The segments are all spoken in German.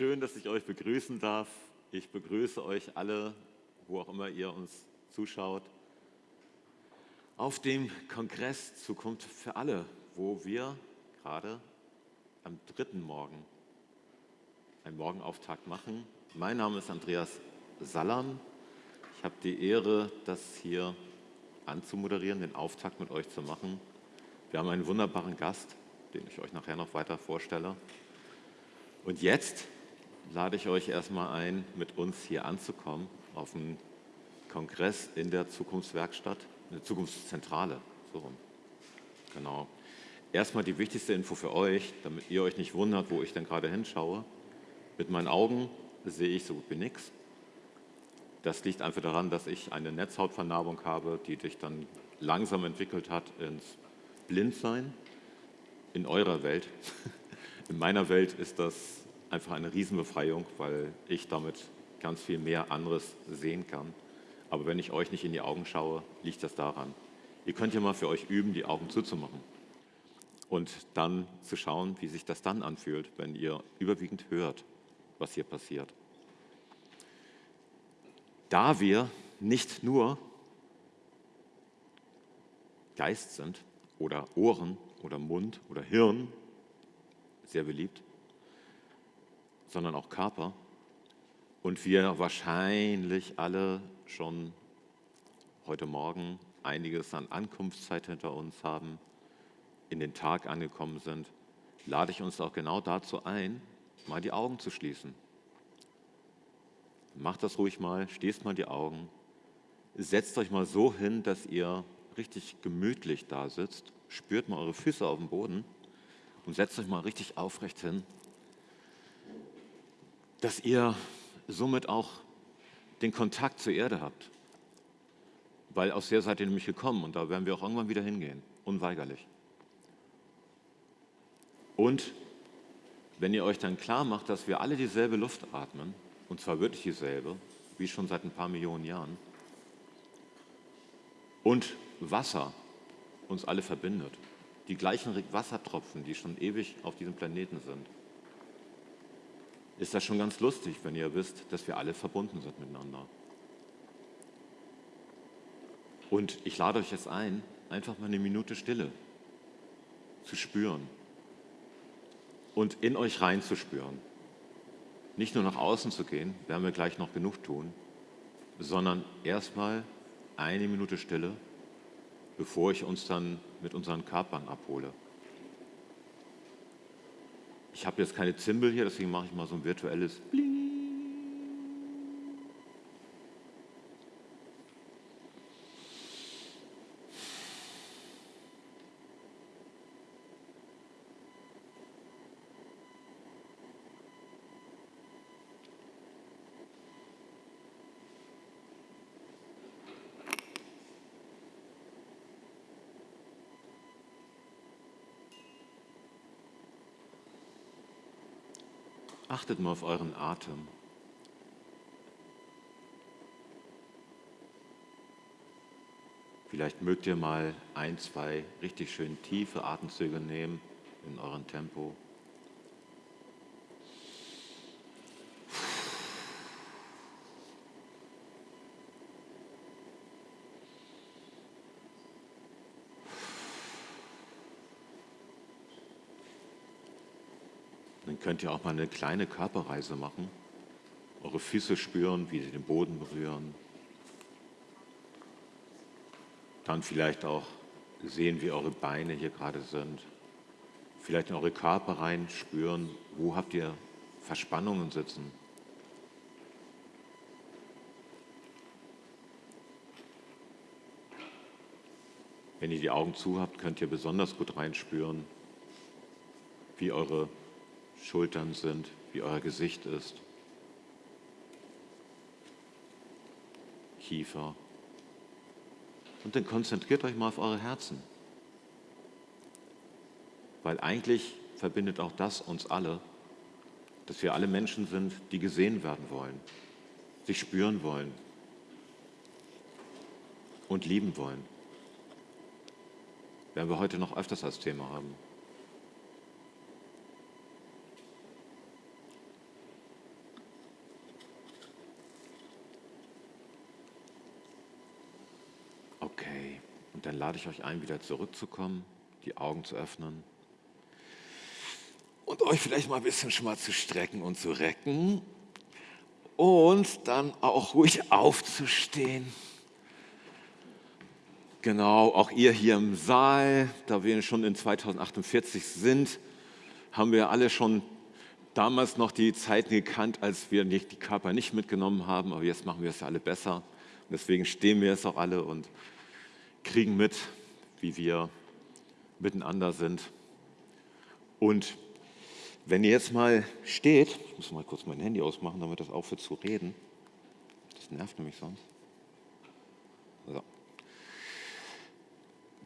schön, dass ich euch begrüßen darf. Ich begrüße euch alle, wo auch immer ihr uns zuschaut, auf dem Kongress Zukunft für alle, wo wir gerade am dritten Morgen einen Morgenauftakt machen. Mein Name ist Andreas Sallam. Ich habe die Ehre, das hier anzumoderieren, den Auftakt mit euch zu machen. Wir haben einen wunderbaren Gast, den ich euch nachher noch weiter vorstelle. Und jetzt lade ich euch erstmal ein, mit uns hier anzukommen auf dem Kongress in der Zukunftswerkstatt, in der Zukunftszentrale. So rum. Genau. Erstmal die wichtigste Info für euch, damit ihr euch nicht wundert, wo ich denn gerade hinschaue. Mit meinen Augen sehe ich so gut wie nichts. Das liegt einfach daran, dass ich eine Netzhautvernarbung habe, die sich dann langsam entwickelt hat ins Blindsein in eurer Welt. In meiner Welt ist das einfach eine Riesenbefreiung, weil ich damit ganz viel mehr anderes sehen kann. Aber wenn ich euch nicht in die Augen schaue, liegt das daran. Ihr könnt ja mal für euch üben, die Augen zuzumachen und dann zu schauen, wie sich das dann anfühlt, wenn ihr überwiegend hört, was hier passiert. Da wir nicht nur Geist sind oder Ohren oder Mund oder Hirn, sehr beliebt, sondern auch Körper. Und wir wahrscheinlich alle schon heute Morgen einiges an Ankunftszeit hinter uns haben, in den Tag angekommen sind, lade ich uns auch genau dazu ein, mal die Augen zu schließen. Macht das ruhig mal, schließt mal die Augen, setzt euch mal so hin, dass ihr richtig gemütlich da sitzt, spürt mal eure Füße auf dem Boden und setzt euch mal richtig aufrecht hin, dass ihr somit auch den Kontakt zur Erde habt. Weil aus der seid ihr nämlich gekommen und da werden wir auch irgendwann wieder hingehen, unweigerlich. Und wenn ihr euch dann klar macht, dass wir alle dieselbe Luft atmen, und zwar wirklich dieselbe, wie schon seit ein paar Millionen Jahren, und Wasser uns alle verbindet, die gleichen Wassertropfen, die schon ewig auf diesem Planeten sind, ist das schon ganz lustig, wenn ihr wisst, dass wir alle verbunden sind miteinander. Und ich lade euch jetzt ein, einfach mal eine Minute Stille zu spüren und in euch reinzuspüren. Nicht nur nach außen zu gehen, werden wir gleich noch genug tun, sondern erstmal eine Minute Stille bevor ich uns dann mit unseren Körpern abhole. Ich habe jetzt keine Zimbel hier, deswegen mache ich mal so ein virtuelles Bling. Achtet mal auf euren Atem. Vielleicht mögt ihr mal ein, zwei richtig schön tiefe Atemzüge nehmen in eurem Tempo. Könnt ihr auch mal eine kleine Körperreise machen. Eure Füße spüren, wie sie den Boden berühren. Dann vielleicht auch sehen, wie eure Beine hier gerade sind. Vielleicht in eure Körper rein spüren, wo habt ihr Verspannungen sitzen. Wenn ihr die Augen zu habt, könnt ihr besonders gut reinspüren, wie eure Schultern sind, wie euer Gesicht ist, Kiefer. Und dann konzentriert euch mal auf eure Herzen. Weil eigentlich verbindet auch das uns alle, dass wir alle Menschen sind, die gesehen werden wollen, sich spüren wollen und lieben wollen. Werden wir heute noch öfters als Thema haben. Okay. Und dann lade ich euch ein, wieder zurückzukommen, die Augen zu öffnen und euch vielleicht mal ein bisschen schon mal zu strecken und zu recken und dann auch ruhig aufzustehen. Genau, auch ihr hier im Saal, da wir schon in 2048 sind, haben wir alle schon damals noch die Zeiten gekannt, als wir nicht, die Körper nicht mitgenommen haben, aber jetzt machen wir es ja alle besser. Und deswegen stehen wir jetzt auch alle und kriegen mit, wie wir miteinander sind. Und wenn ihr jetzt mal steht, ich muss mal kurz mein Handy ausmachen, damit das aufhört zu reden. Das nervt nämlich sonst. So.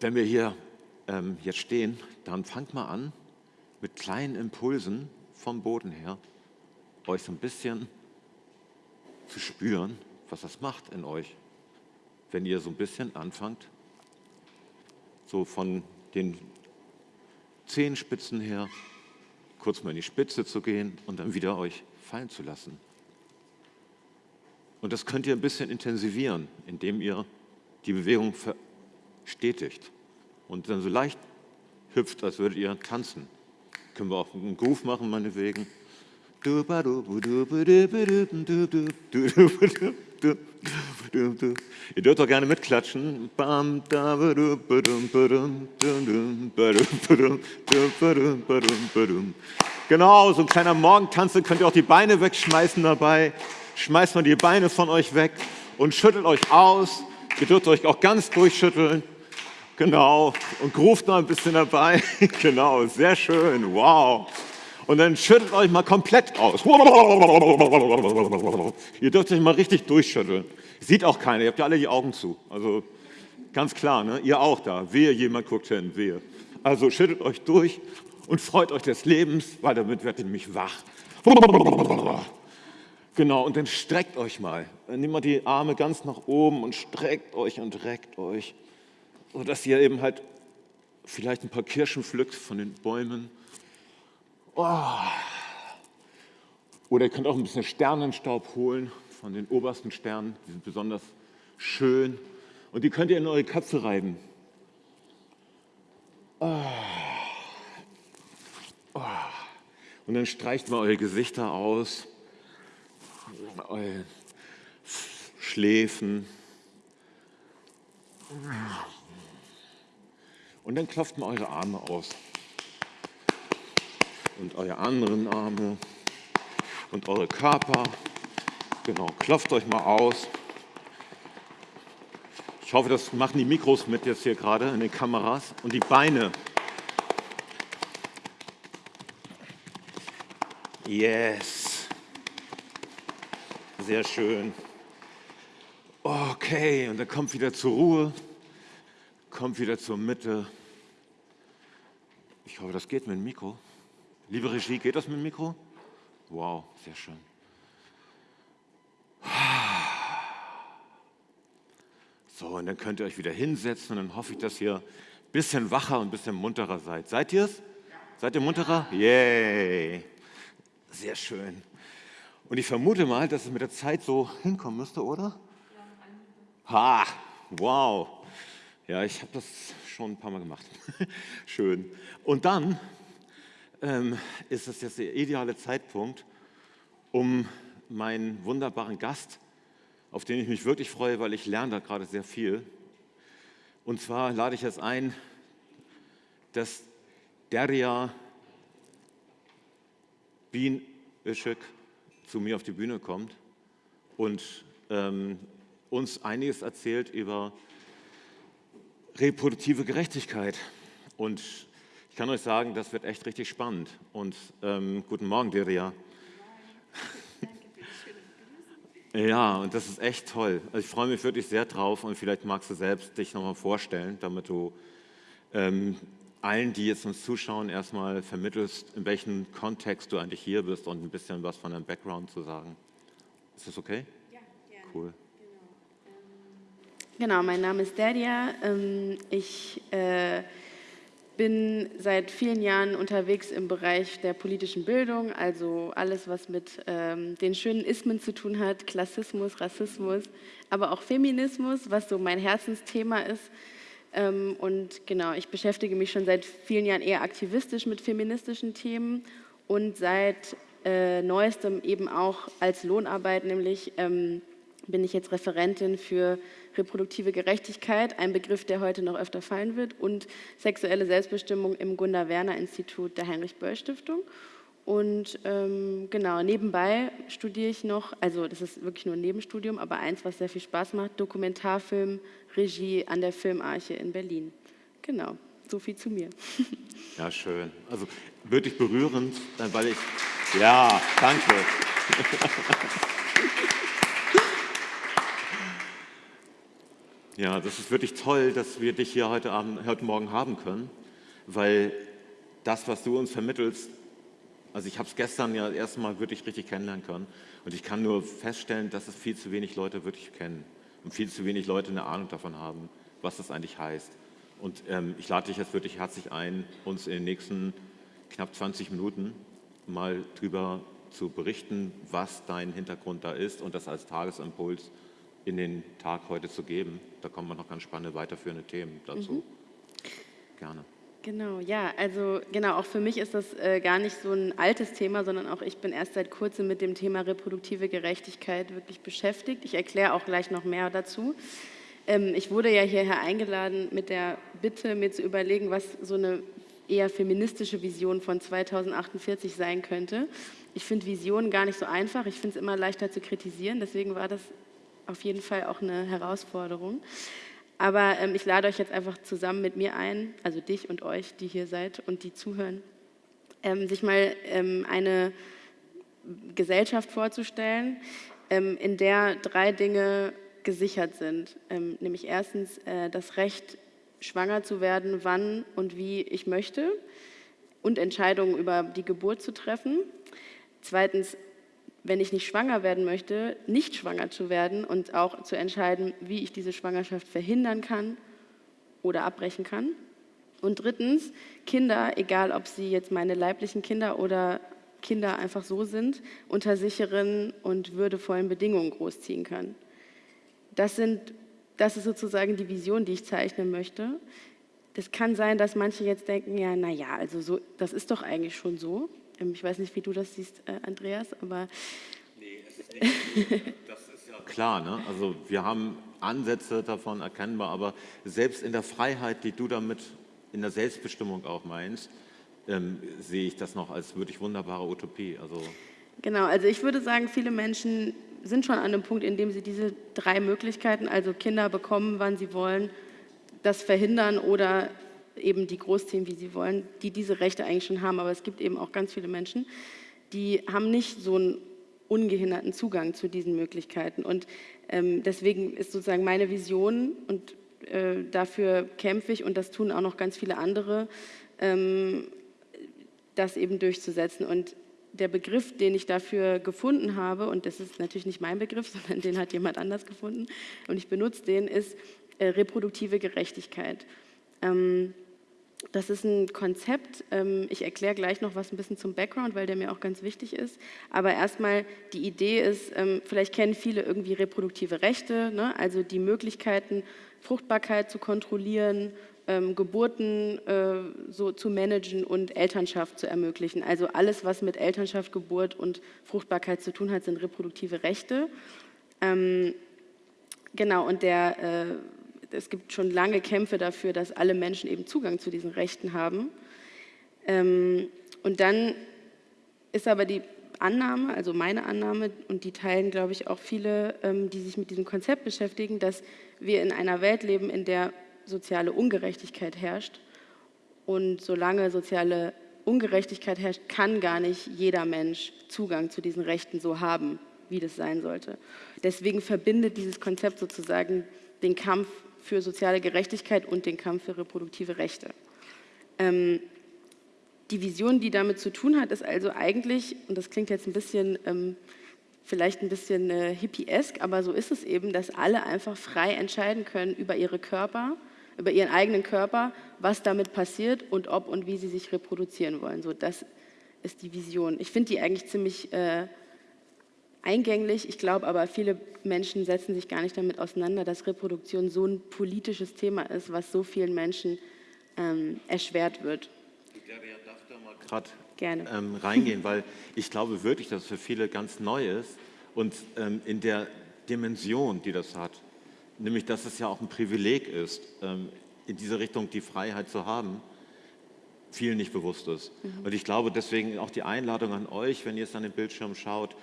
Wenn wir hier ähm, jetzt stehen, dann fangt mal an, mit kleinen Impulsen vom Boden her, euch so ein bisschen zu spüren, was das macht in euch, wenn ihr so ein bisschen anfangt, so von den Zehenspitzen her kurz mal in die Spitze zu gehen und dann wieder euch fallen zu lassen. Und das könnt ihr ein bisschen intensivieren, indem ihr die Bewegung verstetigt und dann so leicht hüpft, als würdet ihr tanzen. Können wir auch einen Groove machen, meinetwegen. Ihr dürft auch gerne mitklatschen. Genau, so ein kleiner Morgentanz, könnt ihr auch die Beine wegschmeißen dabei. Schmeißt mal die Beine von euch weg und schüttelt euch aus. Ihr dürft euch auch ganz durchschütteln. Genau, und ruft noch ein bisschen dabei. genau, sehr schön, wow. Und dann schüttelt euch mal komplett aus. Ihr dürft euch mal richtig durchschütteln. Sieht auch keiner, ihr habt ja alle die Augen zu. Also ganz klar, ne? ihr auch da. Wehe, jemand guckt hin, wehe. Also schüttelt euch durch und freut euch des Lebens, weil damit werdet ihr nämlich wach. Genau, und dann streckt euch mal. Dann nehmt mal die Arme ganz nach oben und streckt euch und reckt euch, sodass ihr eben halt vielleicht ein paar Kirschen pflückt von den Bäumen Oh. Oder ihr könnt auch ein bisschen Sternenstaub holen von den obersten Sternen, die sind besonders schön. Und die könnt ihr in eure Köpfe reiben. Oh. Oh. Und dann streicht mal eure Gesichter aus, eure Schläfen. Und dann klopft mal eure Arme aus und eure anderen Arme und eure Körper. Genau, klopft euch mal aus. Ich hoffe, das machen die Mikros mit jetzt hier gerade in den Kameras. Und die Beine. Yes. Sehr schön. Okay, und dann kommt wieder zur Ruhe, kommt wieder zur Mitte. Ich hoffe, das geht mit dem Mikro. Liebe Regie, geht das mit dem Mikro? Wow, sehr schön. So, und dann könnt ihr euch wieder hinsetzen und dann hoffe ich, dass ihr ein bisschen wacher und ein bisschen munterer seid. Seid ihr es? Seid ihr munterer? Yay! Sehr schön. Und ich vermute mal, dass es mit der Zeit so hinkommen müsste, oder? Ha! Wow! Ja, ich habe das schon ein paar Mal gemacht. Schön. Und dann ähm, ist es jetzt der ideale Zeitpunkt, um meinen wunderbaren Gast, auf den ich mich wirklich freue, weil ich lerne da gerade sehr viel. Und zwar lade ich jetzt ein, dass Derja Bien Işık zu mir auf die Bühne kommt und ähm, uns einiges erzählt über reproduktive Gerechtigkeit und ich kann euch sagen, das wird echt richtig spannend. Und ähm, guten Morgen, Deria. Ja, und das ist echt toll. Also ich freue mich wirklich sehr drauf und vielleicht magst du selbst dich nochmal vorstellen, damit du ähm, allen, die jetzt uns zuschauen, erstmal vermittelst, in welchem Kontext du eigentlich hier bist und ein bisschen was von deinem Background zu sagen. Ist das okay? Ja, gerne. Cool. Genau, mein Name ist Deria. Ähm, ich äh, bin seit vielen Jahren unterwegs im Bereich der politischen Bildung, also alles, was mit ähm, den schönen Ismen zu tun hat, Klassismus, Rassismus, aber auch Feminismus, was so mein Herzensthema ist. Ähm, und genau, ich beschäftige mich schon seit vielen Jahren eher aktivistisch mit feministischen Themen und seit äh, neuestem eben auch als Lohnarbeit, nämlich ähm, bin ich jetzt Referentin für reproduktive Gerechtigkeit, ein Begriff, der heute noch öfter fallen wird, und sexuelle Selbstbestimmung im Gunda-Werner-Institut der Heinrich-Böll-Stiftung. Und ähm, genau, nebenbei studiere ich noch, also das ist wirklich nur ein Nebenstudium, aber eins, was sehr viel Spaß macht, Dokumentarfilm, Regie an der Filmarche in Berlin. Genau, so viel zu mir. Ja, schön. Also wirklich berührend, weil ich, ja, danke. Ja, das ist wirklich toll, dass wir dich hier heute, Abend, heute Morgen haben können, weil das, was du uns vermittelst, also ich habe es gestern ja das erste Mal wirklich richtig kennenlernen können und ich kann nur feststellen, dass es viel zu wenig Leute wirklich kennen und viel zu wenig Leute eine Ahnung davon haben, was das eigentlich heißt. Und ähm, ich lade dich jetzt wirklich herzlich ein, uns in den nächsten knapp 20 Minuten mal darüber zu berichten, was dein Hintergrund da ist und das als Tagesimpuls in den Tag heute zu geben. Da kommen noch ganz spannende weiterführende Themen dazu. Mhm. Gerne. Genau, ja, also genau, auch für mich ist das äh, gar nicht so ein altes Thema, sondern auch ich bin erst seit kurzem mit dem Thema reproduktive Gerechtigkeit wirklich beschäftigt. Ich erkläre auch gleich noch mehr dazu. Ähm, ich wurde ja hierher eingeladen mit der Bitte, mir zu überlegen, was so eine eher feministische Vision von 2048 sein könnte. Ich finde Visionen gar nicht so einfach, ich finde es immer leichter zu kritisieren, deswegen war das auf jeden Fall auch eine Herausforderung. Aber ähm, ich lade euch jetzt einfach zusammen mit mir ein, also dich und euch, die hier seid und die zuhören, ähm, sich mal ähm, eine Gesellschaft vorzustellen, ähm, in der drei Dinge gesichert sind. Ähm, nämlich erstens äh, das Recht, schwanger zu werden, wann und wie ich möchte und Entscheidungen über die Geburt zu treffen. Zweitens wenn ich nicht schwanger werden möchte, nicht schwanger zu werden und auch zu entscheiden, wie ich diese Schwangerschaft verhindern kann oder abbrechen kann. Und drittens, Kinder, egal ob sie jetzt meine leiblichen Kinder oder Kinder einfach so sind, unter sicheren und würdevollen Bedingungen großziehen kann. Das, sind, das ist sozusagen die Vision, die ich zeichnen möchte. Das kann sein, dass manche jetzt denken, ja, naja, also so, das ist doch eigentlich schon so. Ähm, ich weiß nicht, wie du das siehst, äh, Andreas, aber... Nee, es ist nicht, das ist ja klar. Ne? Also wir haben Ansätze davon erkennbar, aber selbst in der Freiheit, die du damit in der Selbstbestimmung auch meinst, ähm, sehe ich das noch als wirklich wunderbare Utopie. Also genau, also ich würde sagen, viele Menschen sind schon an einem Punkt, in dem sie diese drei Möglichkeiten, also Kinder bekommen, wann sie wollen, das verhindern oder eben die großziehen, wie sie wollen, die diese Rechte eigentlich schon haben. Aber es gibt eben auch ganz viele Menschen, die haben nicht so einen ungehinderten Zugang zu diesen Möglichkeiten. Und ähm, deswegen ist sozusagen meine Vision und äh, dafür kämpfe ich und das tun auch noch ganz viele andere, ähm, das eben durchzusetzen. Und der Begriff, den ich dafür gefunden habe, und das ist natürlich nicht mein Begriff, sondern den hat jemand anders gefunden und ich benutze den, ist äh, reproduktive Gerechtigkeit. Ähm, das ist ein Konzept. Ähm, ich erkläre gleich noch was ein bisschen zum Background, weil der mir auch ganz wichtig ist. Aber erstmal die Idee ist, ähm, vielleicht kennen viele irgendwie reproduktive Rechte, ne? also die Möglichkeiten, Fruchtbarkeit zu kontrollieren, ähm, Geburten äh, so zu managen und Elternschaft zu ermöglichen. Also alles, was mit Elternschaft, Geburt und Fruchtbarkeit zu tun hat, sind reproduktive Rechte. Genau, und der äh, es gibt schon lange Kämpfe dafür, dass alle Menschen eben Zugang zu diesen Rechten haben. Ähm, und dann ist aber die Annahme, also meine Annahme, und die teilen, glaube ich, auch viele, ähm, die sich mit diesem Konzept beschäftigen, dass wir in einer Welt leben, in der soziale Ungerechtigkeit herrscht. Und solange soziale Ungerechtigkeit herrscht, kann gar nicht jeder Mensch Zugang zu diesen Rechten so haben, wie das sein sollte. Deswegen verbindet dieses Konzept sozusagen den Kampf für soziale Gerechtigkeit und den Kampf für reproduktive Rechte. Ähm, die Vision, die damit zu tun hat, ist also eigentlich, und das klingt jetzt ein bisschen, ähm, vielleicht ein bisschen äh, hippiesk, aber so ist es eben, dass alle einfach frei entscheiden können über ihre Körper, über ihren eigenen Körper, was damit passiert und ob und wie sie sich reproduzieren wollen. So, das ist die Vision. Ich finde die eigentlich ziemlich äh, eingänglich. Ich glaube aber, viele Menschen setzen sich gar nicht damit auseinander, dass Reproduktion so ein politisches Thema ist, was so vielen Menschen ähm, erschwert wird. Ich darf da mal gerade ähm, reingehen, weil ich glaube wirklich, dass es für viele ganz neu ist und ähm, in der Dimension, die das hat, nämlich dass es ja auch ein Privileg ist, ähm, in diese Richtung die Freiheit zu haben, vielen nicht bewusst ist. Mhm. Und ich glaube deswegen auch die Einladung an euch, wenn ihr es an den Bildschirm schaut,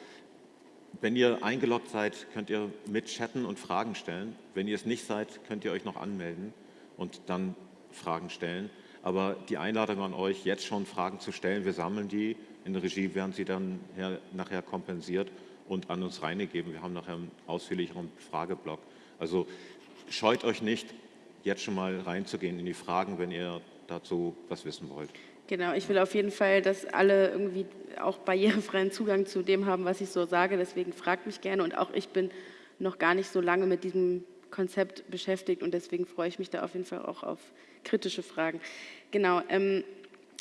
wenn ihr eingeloggt seid, könnt ihr mit chatten und Fragen stellen. Wenn ihr es nicht seid, könnt ihr euch noch anmelden und dann Fragen stellen. Aber die Einladung an euch, jetzt schon Fragen zu stellen, wir sammeln die, in der Regie werden sie dann nachher kompensiert und an uns reingegeben. Wir haben nachher einen ausführlicheren Frageblock. Also scheut euch nicht, jetzt schon mal reinzugehen in die Fragen, wenn ihr dazu was wissen wollt. Genau, ich will auf jeden Fall, dass alle irgendwie auch barrierefreien Zugang zu dem haben, was ich so sage. Deswegen fragt mich gerne und auch ich bin noch gar nicht so lange mit diesem Konzept beschäftigt und deswegen freue ich mich da auf jeden Fall auch auf kritische Fragen. Genau, ähm,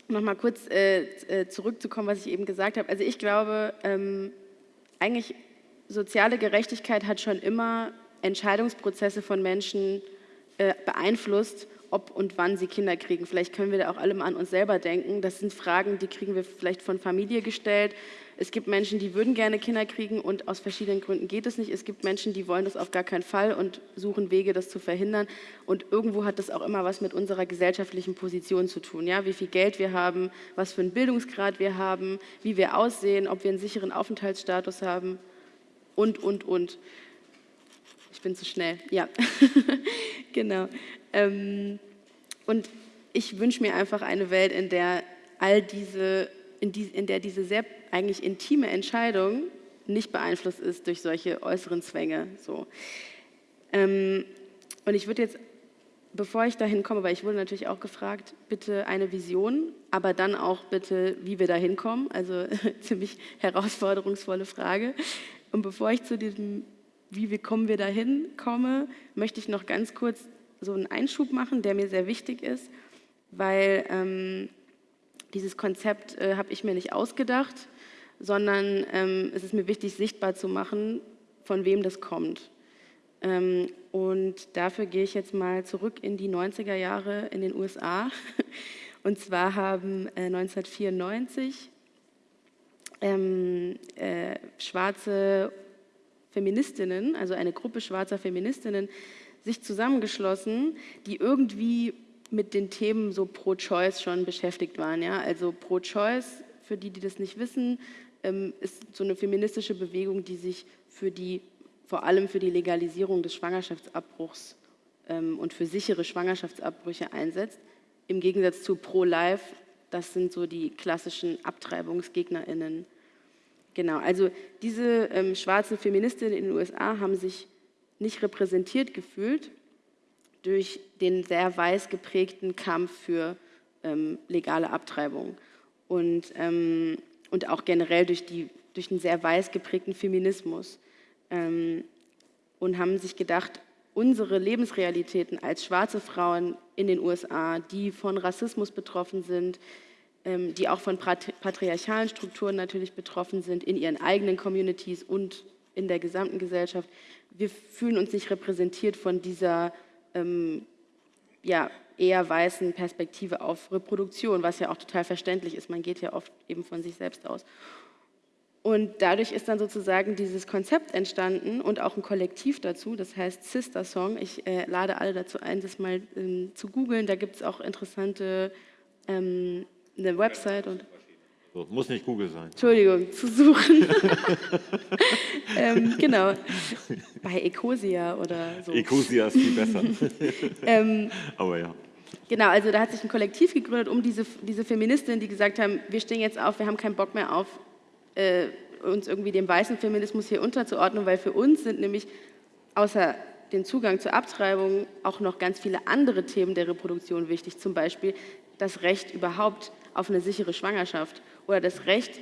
nochmal kurz äh, äh, zurückzukommen, was ich eben gesagt habe. Also ich glaube, ähm, eigentlich soziale Gerechtigkeit hat schon immer Entscheidungsprozesse von Menschen äh, beeinflusst, ob und wann sie Kinder kriegen. Vielleicht können wir da auch alle mal an uns selber denken. Das sind Fragen, die kriegen wir vielleicht von Familie gestellt. Es gibt Menschen, die würden gerne Kinder kriegen und aus verschiedenen Gründen geht es nicht. Es gibt Menschen, die wollen das auf gar keinen Fall und suchen Wege, das zu verhindern. Und irgendwo hat das auch immer was mit unserer gesellschaftlichen Position zu tun. Ja? Wie viel Geld wir haben, was für einen Bildungsgrad wir haben, wie wir aussehen, ob wir einen sicheren Aufenthaltsstatus haben und, und, und. Ich bin zu schnell, ja, genau. Ähm, und ich wünsche mir einfach eine Welt, in der all diese, in, die, in der diese sehr eigentlich intime Entscheidung nicht beeinflusst ist durch solche äußeren Zwänge. So. Ähm, und ich würde jetzt, bevor ich dahin komme, weil ich wurde natürlich auch gefragt, bitte eine Vision, aber dann auch bitte, wie wir da hinkommen. Also ziemlich herausforderungsvolle Frage. Und bevor ich zu diesem wie kommen wir dahin komme, möchte ich noch ganz kurz so einen Einschub machen, der mir sehr wichtig ist, weil ähm, dieses Konzept äh, habe ich mir nicht ausgedacht, sondern ähm, es ist mir wichtig, sichtbar zu machen, von wem das kommt. Ähm, und dafür gehe ich jetzt mal zurück in die 90er Jahre in den USA. Und zwar haben äh, 1994 ähm, äh, schwarze Feministinnen, also eine Gruppe schwarzer Feministinnen, sich zusammengeschlossen, die irgendwie mit den Themen so pro-choice schon beschäftigt waren. Ja? Also pro-choice, für die, die das nicht wissen, ähm, ist so eine feministische Bewegung, die sich für die, vor allem für die Legalisierung des Schwangerschaftsabbruchs ähm, und für sichere Schwangerschaftsabbrüche einsetzt. Im Gegensatz zu pro-life, das sind so die klassischen AbtreibungsgegnerInnen. Genau, also diese ähm, schwarzen Feministinnen in den USA haben sich nicht repräsentiert gefühlt durch den sehr weiß geprägten Kampf für ähm, legale Abtreibung und, ähm, und auch generell durch, die, durch den sehr weiß geprägten Feminismus ähm, und haben sich gedacht, unsere Lebensrealitäten als schwarze Frauen in den USA, die von Rassismus betroffen sind, ähm, die auch von patriarchalen Strukturen natürlich betroffen sind, in ihren eigenen Communities und in der gesamten Gesellschaft. Wir fühlen uns nicht repräsentiert von dieser ähm, ja, eher weißen Perspektive auf Reproduktion, was ja auch total verständlich ist. Man geht ja oft eben von sich selbst aus. Und dadurch ist dann sozusagen dieses Konzept entstanden und auch ein Kollektiv dazu, das heißt Sister Song. Ich äh, lade alle dazu ein, das mal ähm, zu googeln. Da gibt es auch interessante ähm, eine Website und. So, muss nicht Google sein. Entschuldigung, zu suchen. ähm, genau. Bei Ecosia oder so. Ecosia ist viel besser. ähm, Aber ja. Genau, also da hat sich ein Kollektiv gegründet um diese, diese Feministinnen, die gesagt haben, wir stehen jetzt auf, wir haben keinen Bock mehr auf, äh, uns irgendwie dem weißen Feminismus hier unterzuordnen, weil für uns sind nämlich außer den Zugang zur Abtreibung auch noch ganz viele andere Themen der Reproduktion wichtig, zum Beispiel das Recht überhaupt auf eine sichere Schwangerschaft oder das Recht,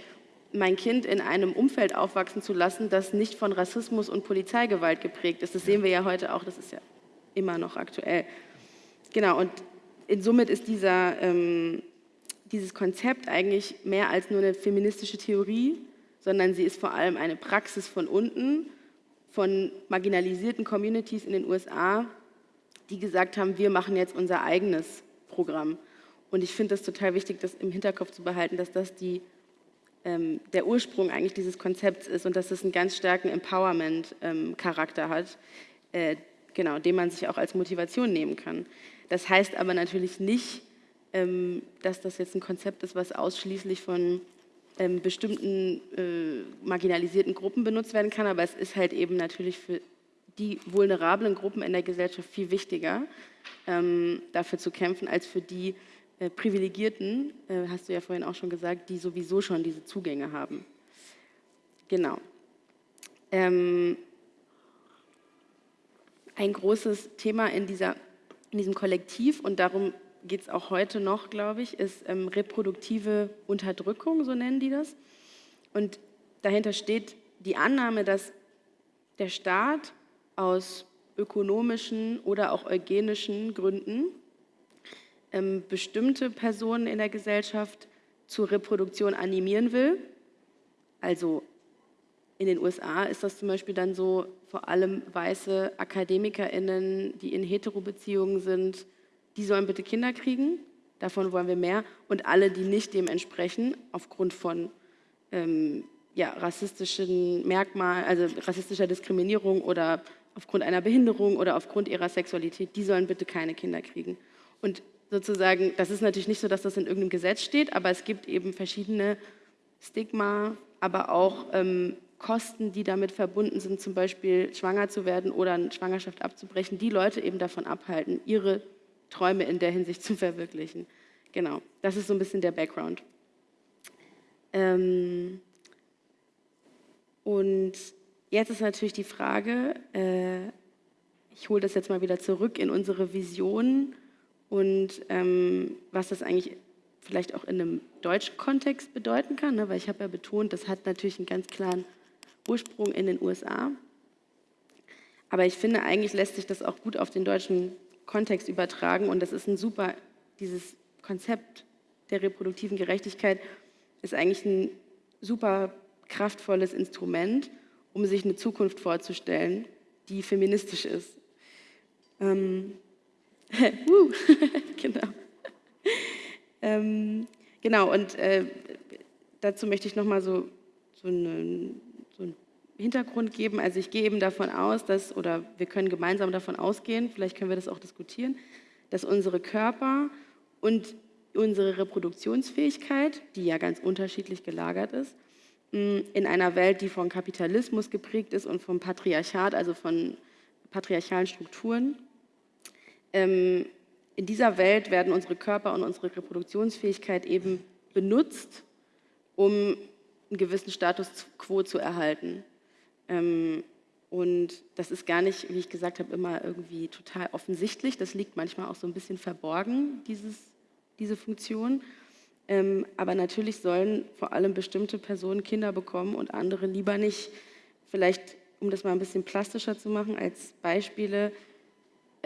mein Kind in einem Umfeld aufwachsen zu lassen, das nicht von Rassismus und Polizeigewalt geprägt ist. Das sehen wir ja heute auch, das ist ja immer noch aktuell. genau, und somit ist dieser, ähm, dieses Konzept eigentlich mehr als nur eine feministische Theorie, sondern sie ist vor allem eine Praxis von unten, von marginalisierten Communities in den USA, die gesagt haben, wir machen jetzt unser eigenes Programm. Und ich finde es total wichtig, das im Hinterkopf zu behalten, dass das die, ähm, der Ursprung eigentlich dieses Konzepts ist und dass es einen ganz starken Empowerment-Charakter ähm, hat, äh, genau, den man sich auch als Motivation nehmen kann. Das heißt aber natürlich nicht, ähm, dass das jetzt ein Konzept ist, was ausschließlich von ähm, bestimmten äh, marginalisierten Gruppen benutzt werden kann, aber es ist halt eben natürlich für die vulnerablen Gruppen in der Gesellschaft viel wichtiger, ähm, dafür zu kämpfen, als für die äh, Privilegierten, äh, hast du ja vorhin auch schon gesagt, die sowieso schon diese Zugänge haben. Genau. Ähm, ein großes Thema in, dieser, in diesem Kollektiv und darum geht es auch heute noch, glaube ich, ist ähm, reproduktive Unterdrückung, so nennen die das. Und dahinter steht die Annahme, dass der Staat aus ökonomischen oder auch eugenischen Gründen ähm, bestimmte Personen in der Gesellschaft zur Reproduktion animieren will. Also in den USA ist das zum Beispiel dann so, vor allem weiße AkademikerInnen, die in Heterobeziehungen sind, die sollen bitte Kinder kriegen, davon wollen wir mehr. Und alle, die nicht dem entsprechen, aufgrund von ähm, ja, rassistischen Merkmalen, also rassistischer Diskriminierung oder aufgrund einer Behinderung oder aufgrund ihrer Sexualität, die sollen bitte keine Kinder kriegen. Und sozusagen, das ist natürlich nicht so, dass das in irgendeinem Gesetz steht, aber es gibt eben verschiedene Stigma, aber auch ähm, Kosten, die damit verbunden sind, zum Beispiel schwanger zu werden oder eine Schwangerschaft abzubrechen, die Leute eben davon abhalten, ihre Träume in der Hinsicht zu verwirklichen. Genau, das ist so ein bisschen der Background. Ähm und jetzt ist natürlich die Frage, äh, ich hole das jetzt mal wieder zurück in unsere Vision und ähm, was das eigentlich vielleicht auch in einem deutschen Kontext bedeuten kann, ne? weil ich habe ja betont, das hat natürlich einen ganz klaren Ursprung in den USA. Aber ich finde, eigentlich lässt sich das auch gut auf den deutschen Kontext übertragen und das ist ein super, dieses Konzept der reproduktiven Gerechtigkeit ist eigentlich ein super kraftvolles Instrument, um sich eine Zukunft vorzustellen, die feministisch ist. Ähm, genau. ähm, genau, und äh, dazu möchte ich nochmal so, so, so einen Hintergrund geben. Also ich gehe eben davon aus, dass, oder wir können gemeinsam davon ausgehen, vielleicht können wir das auch diskutieren, dass unsere Körper und unsere Reproduktionsfähigkeit, die ja ganz unterschiedlich gelagert ist, in einer Welt, die von Kapitalismus geprägt ist und vom Patriarchat, also von patriarchalen Strukturen, in dieser Welt werden unsere Körper und unsere Reproduktionsfähigkeit eben benutzt, um einen gewissen Status quo zu erhalten. Ähm, und das ist gar nicht, wie ich gesagt habe, immer irgendwie total offensichtlich. Das liegt manchmal auch so ein bisschen verborgen, dieses, diese Funktion. Ähm, aber natürlich sollen vor allem bestimmte Personen Kinder bekommen und andere lieber nicht. Vielleicht, um das mal ein bisschen plastischer zu machen, als Beispiele,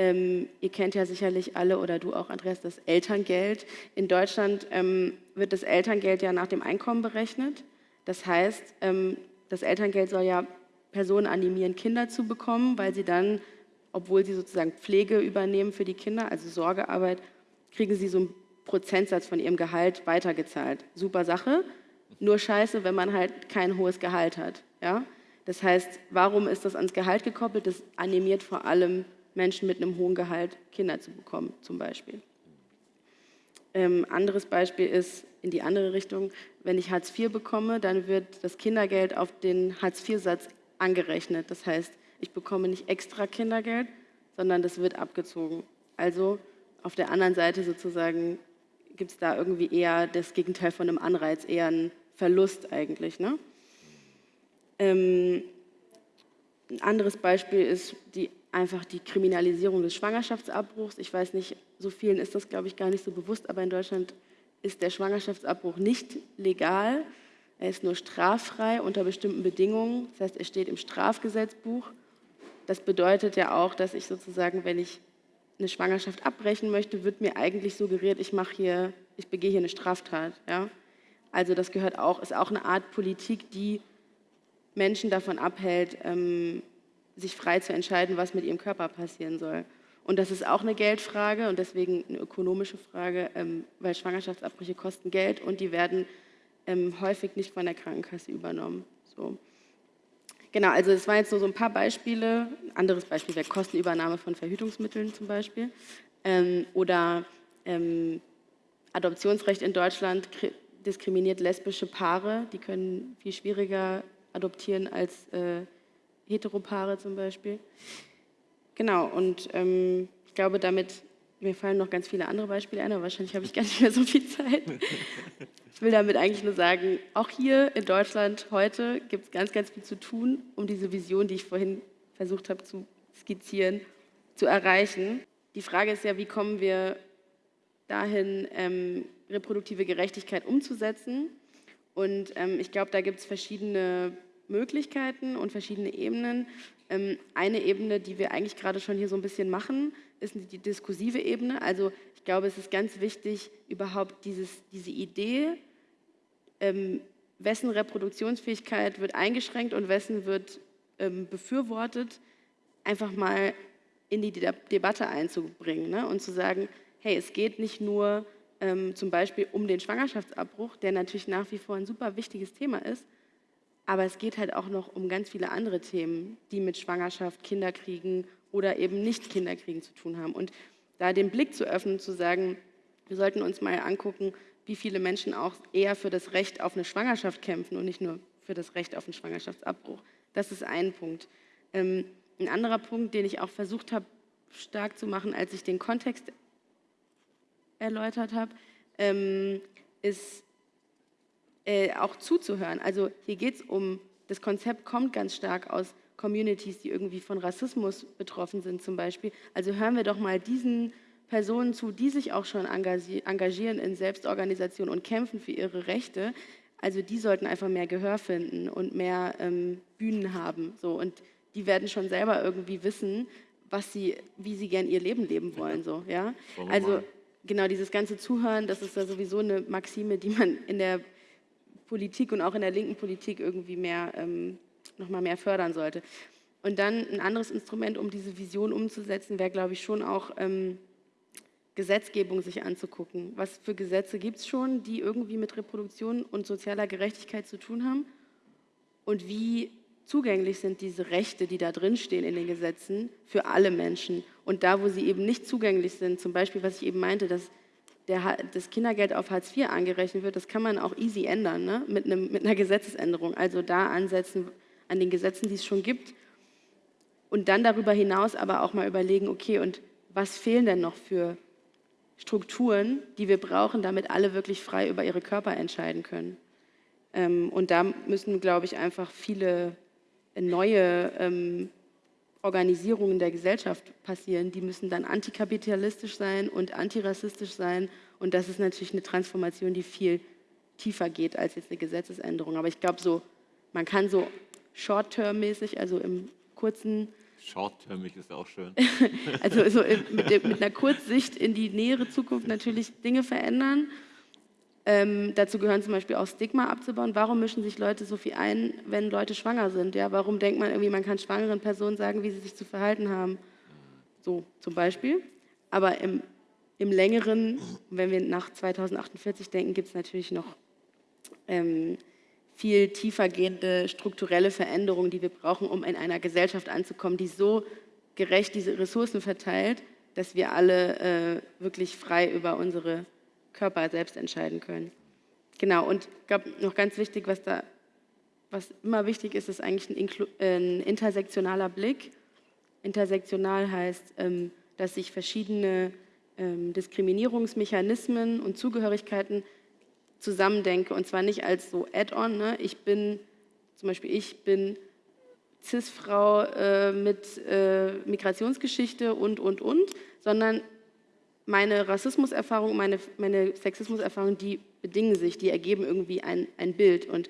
ähm, ihr kennt ja sicherlich alle oder du auch, Andreas, das Elterngeld. In Deutschland ähm, wird das Elterngeld ja nach dem Einkommen berechnet. Das heißt, ähm, das Elterngeld soll ja Personen animieren, Kinder zu bekommen, weil sie dann, obwohl sie sozusagen Pflege übernehmen für die Kinder, also Sorgearbeit, kriegen sie so einen Prozentsatz von ihrem Gehalt weitergezahlt. Super Sache, nur scheiße, wenn man halt kein hohes Gehalt hat. Ja? Das heißt, warum ist das ans Gehalt gekoppelt? Das animiert vor allem Menschen mit einem hohen Gehalt Kinder zu bekommen, zum Beispiel. Ähm, anderes Beispiel ist in die andere Richtung, wenn ich Hartz IV bekomme, dann wird das Kindergeld auf den Hartz IV-Satz angerechnet. Das heißt, ich bekomme nicht extra Kindergeld, sondern das wird abgezogen. Also auf der anderen Seite sozusagen gibt es da irgendwie eher das Gegenteil von einem Anreiz, eher einen Verlust eigentlich. Ne? Ähm, ein anderes Beispiel ist die einfach die Kriminalisierung des Schwangerschaftsabbruchs. Ich weiß nicht, so vielen ist das, glaube ich, gar nicht so bewusst, aber in Deutschland ist der Schwangerschaftsabbruch nicht legal. Er ist nur straffrei unter bestimmten Bedingungen. Das heißt, er steht im Strafgesetzbuch. Das bedeutet ja auch, dass ich sozusagen, wenn ich eine Schwangerschaft abbrechen möchte, wird mir eigentlich suggeriert, ich mache hier, ich begehe hier eine Straftat. Ja? Also das gehört auch, ist auch eine Art Politik, die Menschen davon abhält, ähm, sich frei zu entscheiden, was mit ihrem Körper passieren soll. Und das ist auch eine Geldfrage und deswegen eine ökonomische Frage, ähm, weil Schwangerschaftsabbrüche kosten Geld und die werden ähm, häufig nicht von der Krankenkasse übernommen. So. Genau, also es waren jetzt nur so ein paar Beispiele. Ein anderes Beispiel wäre Kostenübernahme von Verhütungsmitteln zum Beispiel. Ähm, oder Adoptionsrecht in Deutschland diskriminiert lesbische Paare. Die können viel schwieriger adoptieren als äh, Heteropaare zum Beispiel. Genau, und ähm, ich glaube, damit, mir fallen noch ganz viele andere Beispiele ein, aber wahrscheinlich habe ich gar nicht mehr so viel Zeit. Ich will damit eigentlich nur sagen, auch hier in Deutschland heute gibt es ganz, ganz viel zu tun, um diese Vision, die ich vorhin versucht habe zu skizzieren, zu erreichen. Die Frage ist ja, wie kommen wir dahin, ähm, reproduktive Gerechtigkeit umzusetzen? Und ähm, ich glaube, da gibt es verschiedene Möglichkeiten und verschiedene Ebenen. Ähm, eine Ebene, die wir eigentlich gerade schon hier so ein bisschen machen, ist die diskursive Ebene. Also ich glaube, es ist ganz wichtig, überhaupt dieses, diese Idee, ähm, wessen Reproduktionsfähigkeit wird eingeschränkt und wessen wird ähm, befürwortet, einfach mal in die De Debatte einzubringen ne? und zu sagen, hey, es geht nicht nur ähm, zum Beispiel um den Schwangerschaftsabbruch, der natürlich nach wie vor ein super wichtiges Thema ist, aber es geht halt auch noch um ganz viele andere Themen, die mit Schwangerschaft, Kinderkriegen oder eben nicht Kinderkriegen zu tun haben. Und da den Blick zu öffnen, zu sagen, wir sollten uns mal angucken, wie viele Menschen auch eher für das Recht auf eine Schwangerschaft kämpfen und nicht nur für das Recht auf einen Schwangerschaftsabbruch. Das ist ein Punkt. Ähm, ein anderer Punkt, den ich auch versucht habe, stark zu machen, als ich den Kontext erläutert habe, ähm, ist äh, auch zuzuhören. Also hier geht es um, das Konzept kommt ganz stark aus Communities, die irgendwie von Rassismus betroffen sind zum Beispiel. Also hören wir doch mal diesen Personen zu, die sich auch schon engagieren in Selbstorganisation und kämpfen für ihre Rechte. Also die sollten einfach mehr Gehör finden und mehr ähm, Bühnen haben. So. Und die werden schon selber irgendwie wissen, was sie, wie sie gern ihr Leben leben wollen. So, ja? Also genau dieses ganze Zuhören, das ist ja sowieso eine Maxime, die man in der Politik und auch in der linken Politik irgendwie mehr, ähm, noch mal mehr fördern sollte. Und dann ein anderes Instrument, um diese Vision umzusetzen, wäre, glaube ich, schon auch ähm, Gesetzgebung sich anzugucken. Was für Gesetze gibt es schon, die irgendwie mit Reproduktion und sozialer Gerechtigkeit zu tun haben? Und wie zugänglich sind diese Rechte, die da drin stehen in den Gesetzen, für alle Menschen? Und da, wo sie eben nicht zugänglich sind, zum Beispiel, was ich eben meinte, dass der, das Kindergeld auf Hartz IV angerechnet wird, das kann man auch easy ändern, ne? mit, einem, mit einer Gesetzesänderung. Also da ansetzen an den Gesetzen, die es schon gibt. Und dann darüber hinaus aber auch mal überlegen, okay, und was fehlen denn noch für Strukturen, die wir brauchen, damit alle wirklich frei über ihre Körper entscheiden können. Ähm, und da müssen, glaube ich, einfach viele neue ähm, Organisierungen der Gesellschaft passieren, die müssen dann antikapitalistisch sein und antirassistisch sein. Und das ist natürlich eine Transformation, die viel tiefer geht als jetzt eine Gesetzesänderung. Aber ich glaube, so, man kann so short-term-mäßig, also im kurzen... Short-termig ist auch schön. also so mit, mit einer Kurzsicht in die nähere Zukunft natürlich Dinge verändern ähm, dazu gehören zum Beispiel auch Stigma abzubauen. Warum mischen sich Leute so viel ein, wenn Leute schwanger sind? Ja, warum denkt man irgendwie, man kann schwangeren Personen sagen, wie sie sich zu verhalten haben? So zum Beispiel. Aber im, im längeren, wenn wir nach 2048 denken, gibt es natürlich noch ähm, viel tiefer gehende strukturelle Veränderungen, die wir brauchen, um in einer Gesellschaft anzukommen, die so gerecht diese Ressourcen verteilt, dass wir alle äh, wirklich frei über unsere Körper selbst entscheiden können. Genau, und ich glaube, noch ganz wichtig, was da was immer wichtig ist, ist eigentlich ein, ein intersektionaler Blick. Intersektional heißt, ähm, dass sich verschiedene ähm, Diskriminierungsmechanismen und Zugehörigkeiten zusammendenke und zwar nicht als so Add-on. Ne? Ich bin, zum Beispiel ich bin Cis-Frau äh, mit äh, Migrationsgeschichte und, und, und, sondern meine Rassismuserfahrung, meine, meine Sexismuserfahrung, die bedingen sich, die ergeben irgendwie ein, ein Bild. Und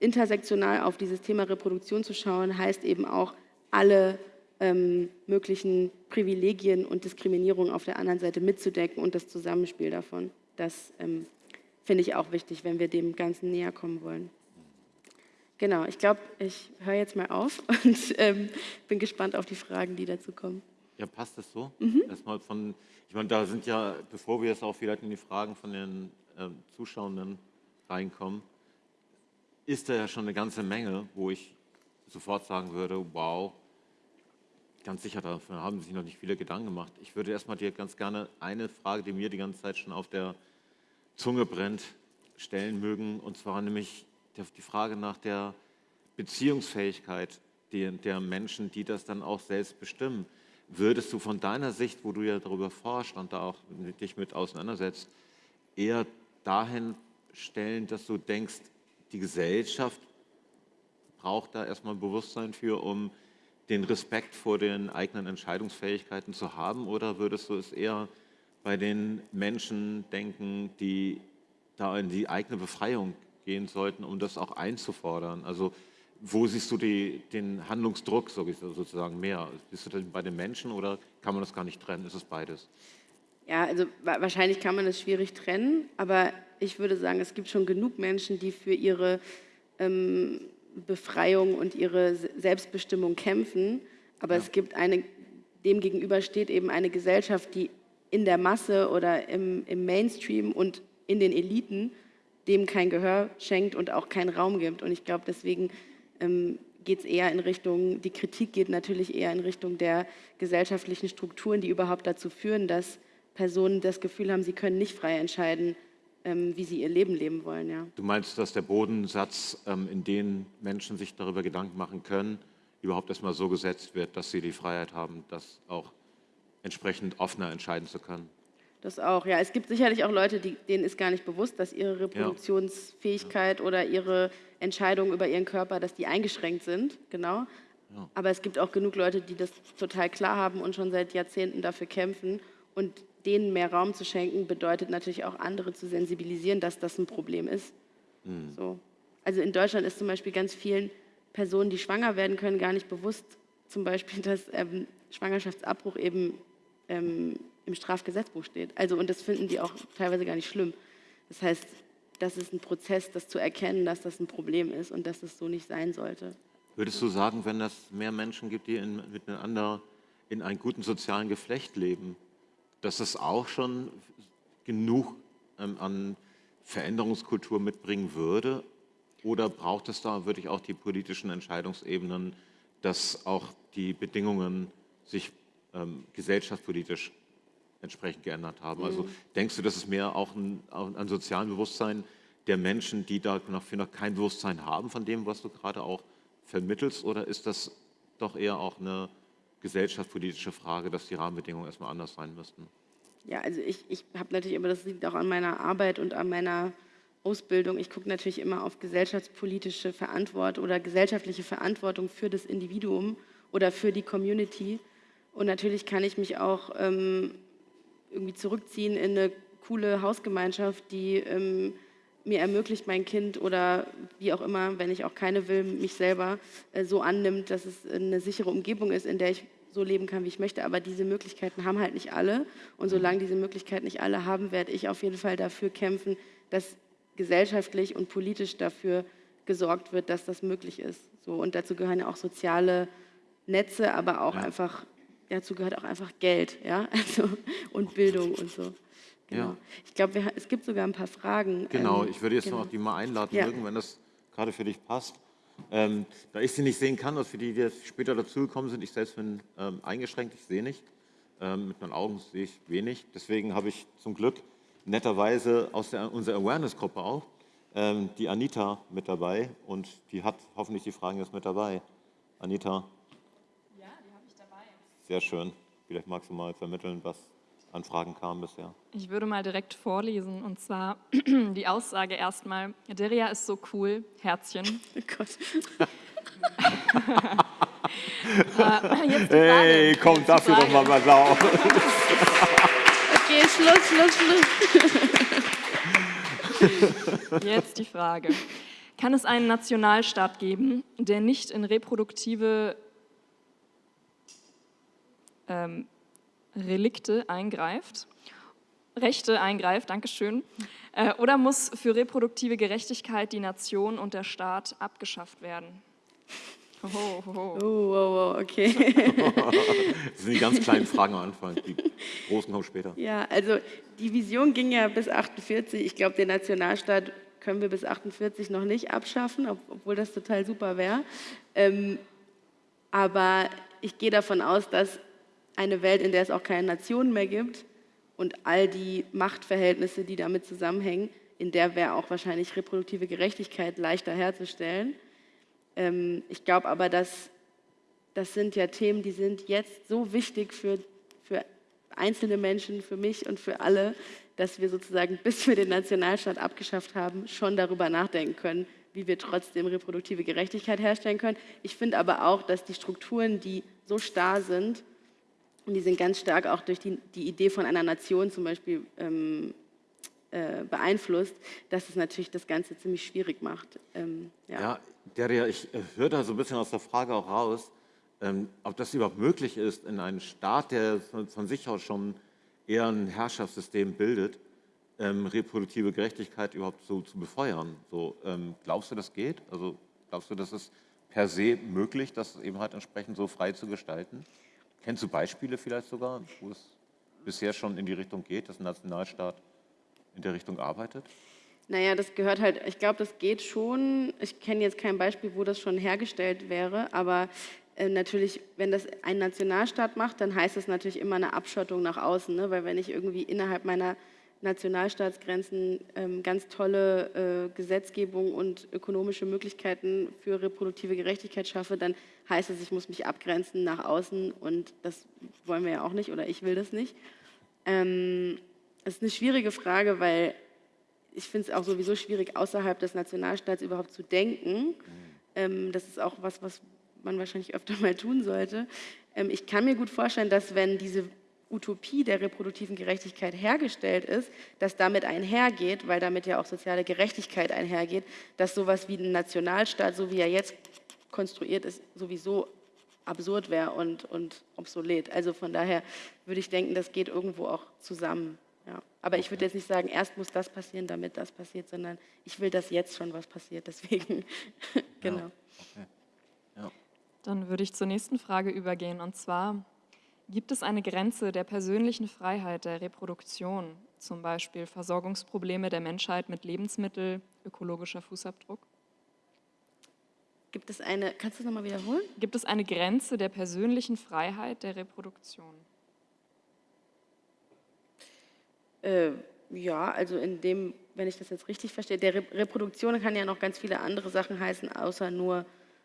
intersektional auf dieses Thema Reproduktion zu schauen, heißt eben auch, alle ähm, möglichen Privilegien und Diskriminierung auf der anderen Seite mitzudecken und das Zusammenspiel davon. Das ähm, finde ich auch wichtig, wenn wir dem Ganzen näher kommen wollen. Genau, ich glaube, ich höre jetzt mal auf und ähm, bin gespannt auf die Fragen, die dazu kommen. Ja, passt das so? Mhm. Erstmal von, ich meine, da sind ja, bevor wir jetzt auch vielleicht in die Fragen von den äh, Zuschauenden reinkommen, ist da ja schon eine ganze Menge, wo ich sofort sagen würde, wow, ganz sicher, davon haben sich noch nicht viele Gedanken gemacht. Ich würde erstmal dir ganz gerne eine Frage, die mir die ganze Zeit schon auf der Zunge brennt, stellen mögen, und zwar nämlich die Frage nach der Beziehungsfähigkeit der Menschen, die das dann auch selbst bestimmen. Würdest du von deiner Sicht, wo du ja darüber forschst und da auch dich mit auseinandersetzt, eher dahin stellen, dass du denkst, die Gesellschaft braucht da erstmal ein Bewusstsein für, um den Respekt vor den eigenen Entscheidungsfähigkeiten zu haben? Oder würdest du es eher bei den Menschen denken, die da in die eigene Befreiung gehen sollten, um das auch einzufordern? Also wo siehst du die, den Handlungsdruck sozusagen mehr? Bist du denn bei den Menschen oder kann man das gar nicht trennen? Ist es beides? Ja, also wahrscheinlich kann man es schwierig trennen, aber ich würde sagen, es gibt schon genug Menschen, die für ihre ähm, Befreiung und ihre Selbstbestimmung kämpfen. Aber ja. es gibt eine, dem gegenüber steht eben eine Gesellschaft, die in der Masse oder im, im Mainstream und in den Eliten dem kein Gehör schenkt und auch keinen Raum gibt. Und ich glaube, deswegen geht es eher in Richtung, die Kritik geht natürlich eher in Richtung der gesellschaftlichen Strukturen, die überhaupt dazu führen, dass Personen das Gefühl haben, sie können nicht frei entscheiden, ähm, wie sie ihr Leben leben wollen. Ja. Du meinst, dass der Bodensatz, ähm, in dem Menschen sich darüber Gedanken machen können, überhaupt erstmal so gesetzt wird, dass sie die Freiheit haben, das auch entsprechend offener entscheiden zu können? Das auch, ja. Es gibt sicherlich auch Leute, die, denen ist gar nicht bewusst, dass ihre Reproduktionsfähigkeit ja. oder ihre Entscheidungen über ihren Körper, dass die eingeschränkt sind, genau. Ja. Aber es gibt auch genug Leute, die das total klar haben und schon seit Jahrzehnten dafür kämpfen. Und denen mehr Raum zu schenken, bedeutet natürlich auch andere zu sensibilisieren, dass das ein Problem ist. Mhm. So. Also in Deutschland ist zum Beispiel ganz vielen Personen, die schwanger werden können, gar nicht bewusst, zum Beispiel, dass ähm, Schwangerschaftsabbruch eben ähm, im Strafgesetzbuch steht. Also und das finden die auch teilweise gar nicht schlimm. Das heißt, das ist ein Prozess, das zu erkennen, dass das ein Problem ist und dass es so nicht sein sollte. Würdest du sagen, wenn es mehr Menschen gibt, die in, miteinander in einem guten sozialen Geflecht leben, dass es auch schon genug ähm, an Veränderungskultur mitbringen würde? Oder braucht es da wirklich auch die politischen Entscheidungsebenen, dass auch die Bedingungen sich ähm, gesellschaftspolitisch entsprechend geändert haben? Also mhm. Also denkst du, dass es mehr auch ein, ein sozialen Bewusstsein der Menschen, die da noch, kein Bewusstsein haben von dem, was du gerade auch vermittelst? Oder ist das doch eher auch eine gesellschaftspolitische Frage, dass die Rahmenbedingungen erstmal anders sein müssten? Ja, also ich, ich habe natürlich, aber das liegt auch an meiner Arbeit und an meiner Ausbildung. Ich gucke natürlich immer auf gesellschaftspolitische Verantwortung oder gesellschaftliche Verantwortung für das Individuum oder für die Community. Und natürlich kann ich mich auch ähm, irgendwie zurückziehen in eine coole Hausgemeinschaft, die ähm, mir ermöglicht, mein Kind oder wie auch immer, wenn ich auch keine will, mich selber äh, so annimmt, dass es eine sichere Umgebung ist, in der ich so leben kann, wie ich möchte. Aber diese Möglichkeiten haben halt nicht alle. Und solange diese Möglichkeiten nicht alle haben, werde ich auf jeden Fall dafür kämpfen, dass gesellschaftlich und politisch dafür gesorgt wird, dass das möglich ist. So, und dazu gehören ja auch soziale Netze, aber auch ja. einfach, dazu gehört auch einfach Geld ja? also, und Bildung und so. Genau. Ja. Ich glaube, es gibt sogar ein paar Fragen. Genau, ähm, ich würde jetzt genau. noch die mal einladen, ja. wenn das gerade für dich passt. Ähm, da ich sie nicht sehen kann, also für die, die jetzt später dazugekommen sind, ich selbst bin ähm, eingeschränkt, ich sehe nicht. Ähm, mit meinen Augen sehe ich wenig. Deswegen habe ich zum Glück netterweise aus der, unserer Awareness-Gruppe auch ähm, die Anita mit dabei und die hat hoffentlich die Fragen jetzt mit dabei. Anita? Ja, die habe ich dabei. Sehr schön. Vielleicht magst du mal vermitteln, was an Fragen kam bisher? Ich würde mal direkt vorlesen und zwar die Aussage erstmal: Deria ist so cool, Herzchen. Oh Gott. äh, hey, komm, dafür doch mal was auf. okay, Schluss, Schluss, Schluss. Jetzt die Frage. Kann es einen Nationalstaat geben, der nicht in reproduktive ähm, Relikte eingreift, Rechte eingreift, Dankeschön, äh, oder muss für reproduktive Gerechtigkeit die Nation und der Staat abgeschafft werden? Oh, oh, oh. oh, okay. das sind die ganz kleinen Fragen am Anfang, die großen kommen später. Ja, also die Vision ging ja bis 48. Ich glaube, den Nationalstaat können wir bis 48 noch nicht abschaffen, obwohl das total super wäre. Ähm, aber ich gehe davon aus, dass eine Welt, in der es auch keine Nationen mehr gibt und all die Machtverhältnisse, die damit zusammenhängen, in der wäre auch wahrscheinlich reproduktive Gerechtigkeit leichter herzustellen. Ähm, ich glaube aber, dass das sind ja Themen, die sind jetzt so wichtig für, für einzelne Menschen, für mich und für alle, dass wir sozusagen, bis wir den Nationalstaat abgeschafft haben, schon darüber nachdenken können, wie wir trotzdem reproduktive Gerechtigkeit herstellen können. Ich finde aber auch, dass die Strukturen, die so starr sind, und die sind ganz stark auch durch die, die Idee von einer Nation zum Beispiel ähm, äh, beeinflusst, dass es natürlich das Ganze ziemlich schwierig macht. Ähm, ja. ja, Daria, ich äh, höre da so ein bisschen aus der Frage auch raus, ähm, ob das überhaupt möglich ist, in einem Staat, der von sich aus schon eher ein Herrschaftssystem bildet, ähm, reproduktive Gerechtigkeit überhaupt so zu befeuern. So, ähm, glaubst du, das geht? Also glaubst du, das ist per se möglich, das eben halt entsprechend so frei zu gestalten? Kennst du Beispiele vielleicht sogar, wo es bisher schon in die Richtung geht, dass ein Nationalstaat in der Richtung arbeitet? Naja, das gehört halt, ich glaube, das geht schon. Ich kenne jetzt kein Beispiel, wo das schon hergestellt wäre, aber äh, natürlich, wenn das ein Nationalstaat macht, dann heißt das natürlich immer eine Abschottung nach außen, ne? weil wenn ich irgendwie innerhalb meiner Nationalstaatsgrenzen ähm, ganz tolle äh, Gesetzgebung und ökonomische Möglichkeiten für reproduktive Gerechtigkeit schaffe, dann heißt es, ich muss mich abgrenzen nach außen und das wollen wir ja auch nicht oder ich will das nicht. Ähm, das ist eine schwierige Frage, weil ich finde es auch sowieso schwierig, außerhalb des Nationalstaats überhaupt zu denken. Ähm, das ist auch was, was man wahrscheinlich öfter mal tun sollte. Ähm, ich kann mir gut vorstellen, dass wenn diese Utopie der reproduktiven Gerechtigkeit hergestellt ist, dass damit einhergeht, weil damit ja auch soziale Gerechtigkeit einhergeht, dass sowas wie ein Nationalstaat, so wie er jetzt konstruiert ist, sowieso absurd wäre und, und obsolet. Also von daher würde ich denken, das geht irgendwo auch zusammen. Ja. Aber ich würde jetzt nicht sagen, erst muss das passieren, damit das passiert, sondern ich will, dass jetzt schon was passiert. Deswegen, genau. Ja. Okay. Ja. Dann würde ich zur nächsten Frage übergehen. Und zwar, gibt es eine Grenze der persönlichen Freiheit der Reproduktion, zum Beispiel Versorgungsprobleme der Menschheit mit Lebensmitteln, ökologischer Fußabdruck? Gibt es eine, kannst du es nochmal wiederholen? Gibt es eine Grenze der persönlichen Freiheit der Reproduktion? Äh, ja, also in dem, wenn ich das jetzt richtig verstehe, der Re Reproduktion kann ja noch ganz viele andere Sachen heißen, außer nur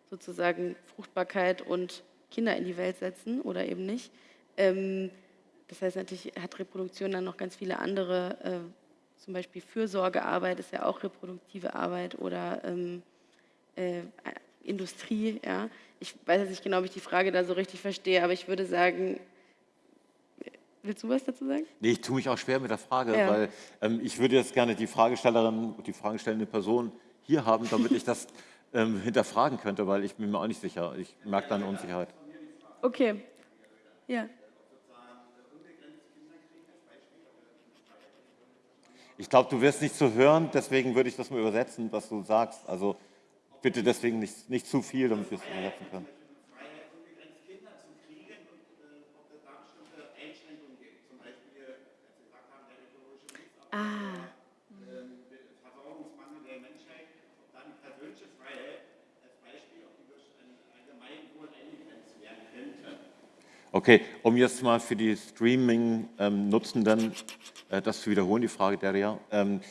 sozusagen Fruchtbarkeit und Kinder in die Welt setzen oder eben nicht. Ähm, das heißt natürlich hat Reproduktion dann noch ganz viele andere, äh, zum Beispiel Fürsorgearbeit ist ja auch reproduktive Arbeit oder ähm, äh, Industrie. Ja. Ich weiß jetzt nicht genau, ob ich die Frage da so richtig verstehe, aber ich würde sagen, Willst du was dazu sagen? Nee, ich tue mich auch schwer mit der Frage, ja. weil ähm, ich würde jetzt gerne die Fragestellerin, die fragestellende Person hier haben, damit ich das ähm, hinterfragen könnte, weil ich bin mir auch nicht sicher. Ich merke da eine Unsicherheit. Okay. Ja. Ich glaube, du wirst nicht zu hören, deswegen würde ich das mal übersetzen, was du sagst. Also bitte deswegen nicht, nicht zu viel, damit wir es übersetzen können. Ah. Versorgungsmangel der Menschheit, dann persönliche Freiheit als Beispiel, ob die durch ein Allgemeinwohl eingegrenzt werden könnte. Okay, um jetzt mal für die Streaming-Nutzenden äh, das zu wiederholen, die Frage der ähm,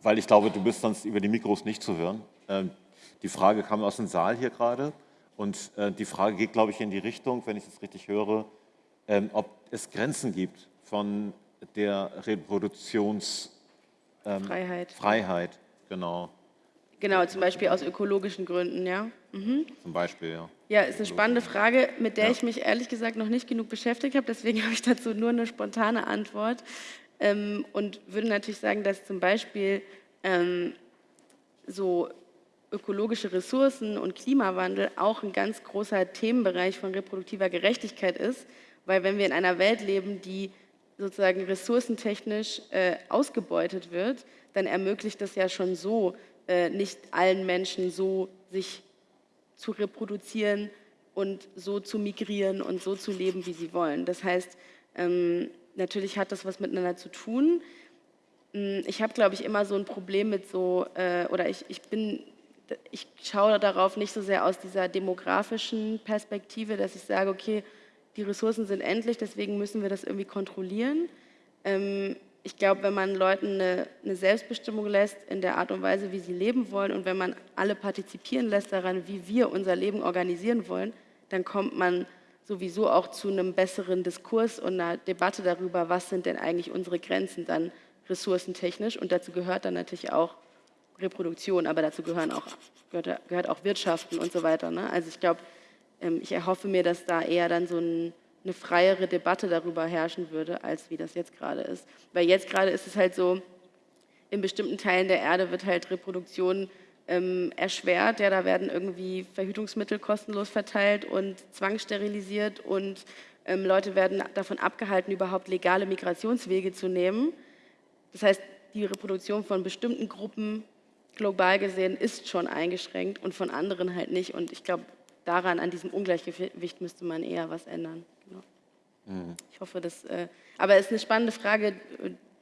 weil ich glaube, du bist sonst über die Mikros nicht zu hören. Ähm, die Frage kam aus dem Saal hier gerade und äh, die Frage geht, glaube ich, in die Richtung, wenn ich es richtig höre, ähm, ob es Grenzen gibt von der Reproduktionsfreiheit. Ähm, Freiheit, genau. Genau, zum Beispiel aus ökologischen Gründen, ja. Mhm. Zum Beispiel, ja. Ja, ist eine spannende Frage, mit der ja. ich mich ehrlich gesagt noch nicht genug beschäftigt habe. Deswegen habe ich dazu nur eine spontane Antwort ähm, und würde natürlich sagen, dass zum Beispiel ähm, so ökologische Ressourcen und Klimawandel auch ein ganz großer Themenbereich von reproduktiver Gerechtigkeit ist Weil wenn wir in einer Welt leben, die sozusagen ressourcentechnisch äh, ausgebeutet wird, dann ermöglicht das ja schon so, nicht allen Menschen so sich zu reproduzieren und so zu migrieren und so zu leben, wie sie wollen. Das heißt, ähm, natürlich hat das was miteinander zu tun. Hm, ich habe, glaube ich, immer so ein Problem mit so, äh, oder ich, ich bin, ich schaue darauf nicht so sehr aus dieser demografischen Perspektive, dass ich sage, okay, die Ressourcen sind endlich, deswegen müssen wir das irgendwie kontrollieren. Ähm, ich glaube, wenn man Leuten eine, eine, Selbstbestimmung lässt in der Art und Weise, wie sie leben wollen und wenn man alle partizipieren lässt daran, wie wir unser Leben organisieren wollen, dann kommt man sowieso auch zu einem besseren Diskurs und einer Debatte darüber, was sind denn eigentlich unsere Grenzen dann ressourcentechnisch und dazu gehört dann natürlich auch Reproduktion, aber dazu gehören auch, gehört, gehört auch Wirtschaften und so weiter. Ne? Also ich glaube, ähm, ich erhoffe mir, dass da eher dann so ein, eine freiere Debatte darüber herrschen würde, als wie das jetzt gerade ist. Weil jetzt gerade ist es halt so, in bestimmten Teilen der Erde wird halt Reproduktion ähm, erschwert. Ja, da werden irgendwie Verhütungsmittel kostenlos verteilt und zwangssterilisiert und ähm, Leute werden davon abgehalten, überhaupt legale Migrationswege zu nehmen. Das heißt, die Reproduktion von bestimmten Gruppen global gesehen ist schon eingeschränkt und von anderen halt nicht. Und ich glaube, daran, an diesem Ungleichgewicht müsste man eher was ändern. Mhm. Ich hoffe, dass. Äh, aber es ist eine spannende Frage,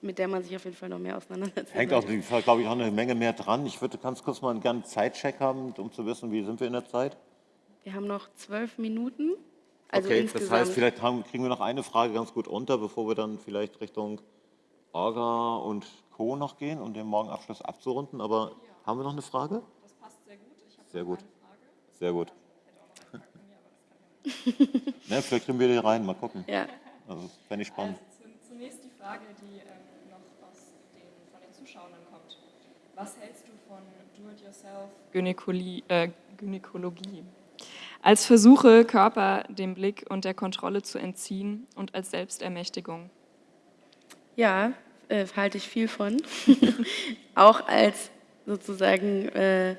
mit der man sich auf jeden Fall noch mehr auseinandersetzt. Hängt auf jeden Fall, glaube ich, auch eine Menge mehr dran. Ich würde ganz kurz mal einen gerne Zeitcheck haben, um zu wissen, wie sind wir in der Zeit? Wir haben noch zwölf Minuten. Also okay, insgesamt. das heißt, vielleicht haben, kriegen wir noch eine Frage ganz gut unter, bevor wir dann vielleicht Richtung Orga und Co. noch gehen, um den Morgenabschluss abzurunden. Aber ja. haben wir noch eine Frage? Das passt sehr gut. Ich sehr gut. Sehr gut. ne, vielleicht kriegen wir die rein, mal gucken. Ja. Also, fände ich spannend. Also, zunächst die Frage, die ähm, noch aus den, von den Zuschauern kommt. Was hältst du von Do-it-yourself äh, Gynäkologie? Als Versuche, Körper dem Blick und der Kontrolle zu entziehen und als Selbstermächtigung. Ja, äh, halte ich viel von. Auch als sozusagen, äh,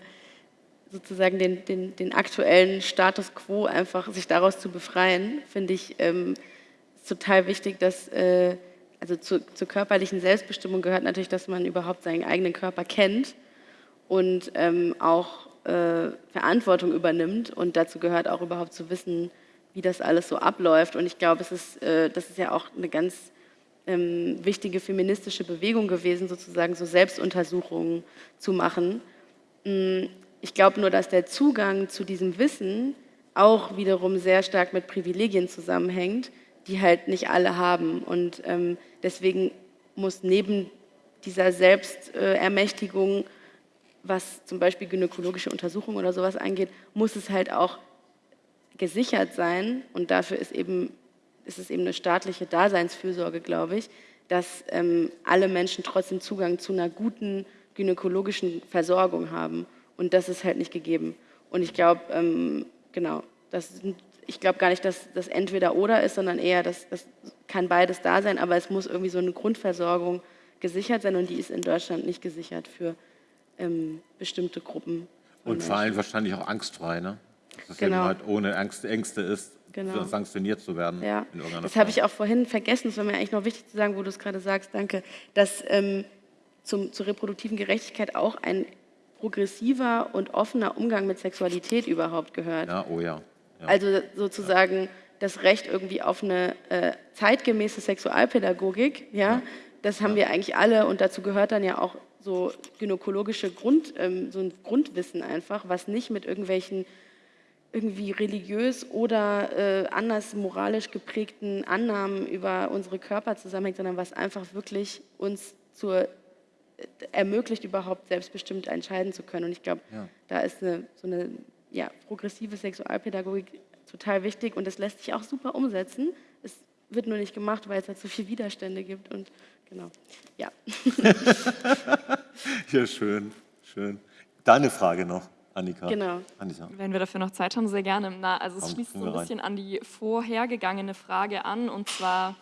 sozusagen den, den, den, aktuellen Status quo einfach sich daraus zu befreien, finde ich ähm, total wichtig, dass äh, also zu, zur körperlichen Selbstbestimmung gehört natürlich, dass man überhaupt seinen eigenen Körper kennt und ähm, auch äh, Verantwortung übernimmt. Und dazu gehört auch überhaupt zu wissen, wie das alles so abläuft. Und ich glaube, es ist, äh, das ist ja auch eine ganz ähm, wichtige feministische Bewegung gewesen, sozusagen so Selbstuntersuchungen zu machen. Ich glaube nur, dass der Zugang zu diesem Wissen auch wiederum sehr stark mit Privilegien zusammenhängt, die halt nicht alle haben. Und ähm, deswegen muss neben dieser Selbstermächtigung, was zum Beispiel gynäkologische Untersuchungen oder sowas angeht, muss es halt auch gesichert sein. Und dafür ist eben ist es eben eine staatliche Daseinsfürsorge, glaube ich, dass ähm, alle Menschen trotzdem Zugang zu einer guten gynäkologischen Versorgung haben. Und das ist halt nicht gegeben. Und ich glaube, ähm, genau, das, ich glaube gar nicht, dass das entweder oder ist, sondern eher, dass das kann beides da sein, aber es muss irgendwie so eine Grundversorgung gesichert sein und die ist in Deutschland nicht gesichert für ähm, bestimmte Gruppen. Und vor allem wahrscheinlich auch angstfrei, ne? Dass es genau. eben halt ohne Angst, Ängste ist, genau. sanktioniert zu werden. Ja. das habe ich auch vorhin vergessen, das war mir eigentlich noch wichtig zu sagen, wo du es gerade sagst, danke, dass ähm, zum, zur reproduktiven Gerechtigkeit auch ein progressiver und offener Umgang mit Sexualität überhaupt gehört. Ja, oh ja. ja. Also sozusagen ja. das Recht irgendwie auf eine äh, zeitgemäße Sexualpädagogik, ja, ja. das haben wir eigentlich alle und dazu gehört dann ja auch so gynäkologische Grund, ähm, so ein Grundwissen einfach, was nicht mit irgendwelchen irgendwie religiös oder äh, anders moralisch geprägten Annahmen über unsere Körper zusammenhängt, sondern was einfach wirklich uns zur, ermöglicht, überhaupt selbstbestimmt entscheiden zu können. Und ich glaube, ja. da ist eine, so eine ja, progressive Sexualpädagogik total wichtig und das lässt sich auch super umsetzen. Es wird nur nicht gemacht, weil es da zu viele Widerstände gibt und genau, ja. ja, schön, schön. Deine Frage noch. Annika. Genau. Annika. Wenn wir dafür noch Zeit haben, sehr gerne. Na, also es Komm, schließt so ein bisschen an die vorhergegangene Frage an. Und zwar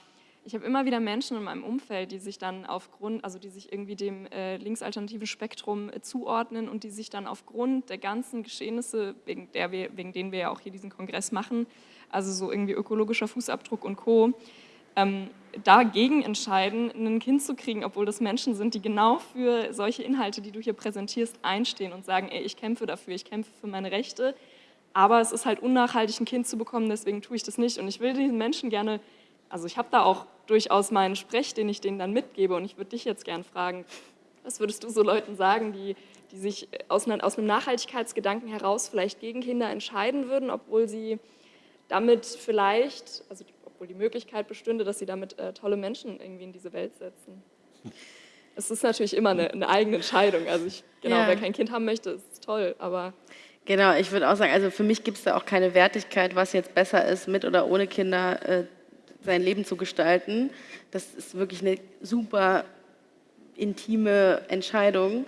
ich habe immer wieder Menschen in meinem Umfeld, die sich dann aufgrund, also die sich irgendwie dem äh, linksalternativen Spektrum äh, zuordnen und die sich dann aufgrund der ganzen Geschehnisse, wegen, der wir, wegen denen wir ja auch hier diesen Kongress machen, also so irgendwie ökologischer Fußabdruck und Co., ähm, dagegen entscheiden, ein Kind zu kriegen, obwohl das Menschen sind, die genau für solche Inhalte, die du hier präsentierst, einstehen und sagen, ey, ich kämpfe dafür, ich kämpfe für meine Rechte, aber es ist halt unnachhaltig, ein Kind zu bekommen, deswegen tue ich das nicht. Und ich will diesen Menschen gerne, also ich habe da auch durchaus meinen Sprech, den ich denen dann mitgebe und ich würde dich jetzt gerne fragen, was würdest du so Leuten sagen, die, die sich aus, einer, aus einem Nachhaltigkeitsgedanken heraus vielleicht gegen Kinder entscheiden würden, obwohl sie damit vielleicht, also obwohl die Möglichkeit bestünde, dass sie damit äh, tolle Menschen irgendwie in diese Welt setzen. Es ist natürlich immer eine, eine eigene Entscheidung. Also ich, genau, ja. wer kein Kind haben möchte, ist toll, aber Genau, ich würde auch sagen, also für mich gibt es da auch keine Wertigkeit, was jetzt besser ist, mit oder ohne Kinder äh, sein Leben zu gestalten. Das ist wirklich eine super intime Entscheidung.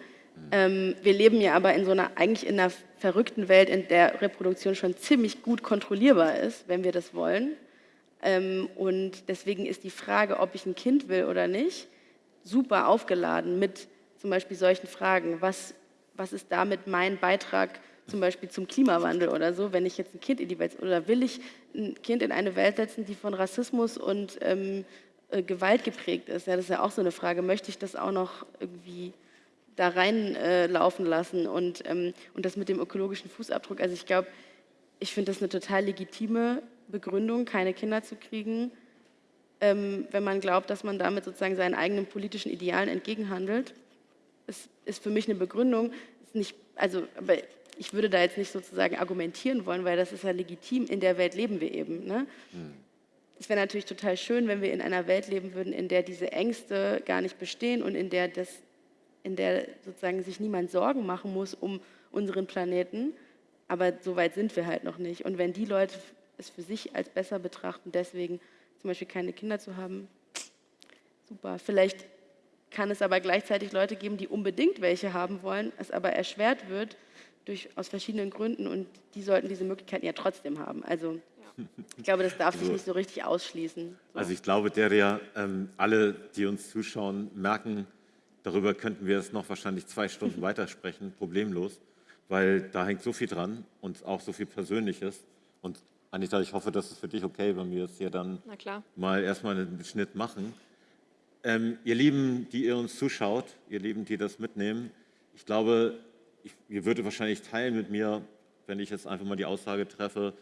Ähm, wir leben ja aber in so einer, eigentlich in einer verrückten Welt, in der Reproduktion schon ziemlich gut kontrollierbar ist, wenn wir das wollen. Ähm, und deswegen ist die Frage, ob ich ein Kind will oder nicht, super aufgeladen mit zum Beispiel solchen Fragen. Was, was ist damit mein Beitrag zum Beispiel zum Klimawandel oder so, wenn ich jetzt ein Kind in die Welt, oder will ich ein Kind in eine Welt setzen, die von Rassismus und ähm, äh, Gewalt geprägt ist? Ja, das ist ja auch so eine Frage. Möchte ich das auch noch irgendwie da reinlaufen äh, lassen? Und, ähm, und das mit dem ökologischen Fußabdruck, also ich glaube, ich finde das eine total legitime Begründung, keine Kinder zu kriegen, ähm, wenn man glaubt, dass man damit sozusagen seinen eigenen politischen Idealen entgegenhandelt. Es ist für mich eine Begründung, ist nicht, also, aber ich würde da jetzt nicht sozusagen argumentieren wollen, weil das ist ja legitim, in der Welt leben wir eben. Ne? Hm. Es wäre natürlich total schön, wenn wir in einer Welt leben würden, in der diese Ängste gar nicht bestehen und in der, das, in der sozusagen sich niemand Sorgen machen muss um unseren Planeten. Aber so weit sind wir halt noch nicht. Und wenn die Leute es für sich als besser betrachten, deswegen zum Beispiel keine Kinder zu haben, super. Vielleicht kann es aber gleichzeitig Leute geben, die unbedingt welche haben wollen, es aber erschwert wird durch, aus verschiedenen Gründen und die sollten diese Möglichkeiten ja trotzdem haben. Also ich glaube, das darf sich also nicht so richtig ausschließen. So. Also ich glaube, der ja ähm, alle, die uns zuschauen, merken, darüber könnten wir jetzt noch wahrscheinlich zwei Stunden weitersprechen, problemlos, weil da hängt so viel dran und auch so viel Persönliches. Und Anita, ich hoffe, das ist für dich okay, wenn wir jetzt hier dann mal erstmal einen Schnitt machen. Ähm, ihr Lieben, die ihr uns zuschaut, ihr Lieben, die das mitnehmen, ich glaube, ich, ihr würdet wahrscheinlich teilen mit mir, wenn ich jetzt einfach mal die Aussage treffe,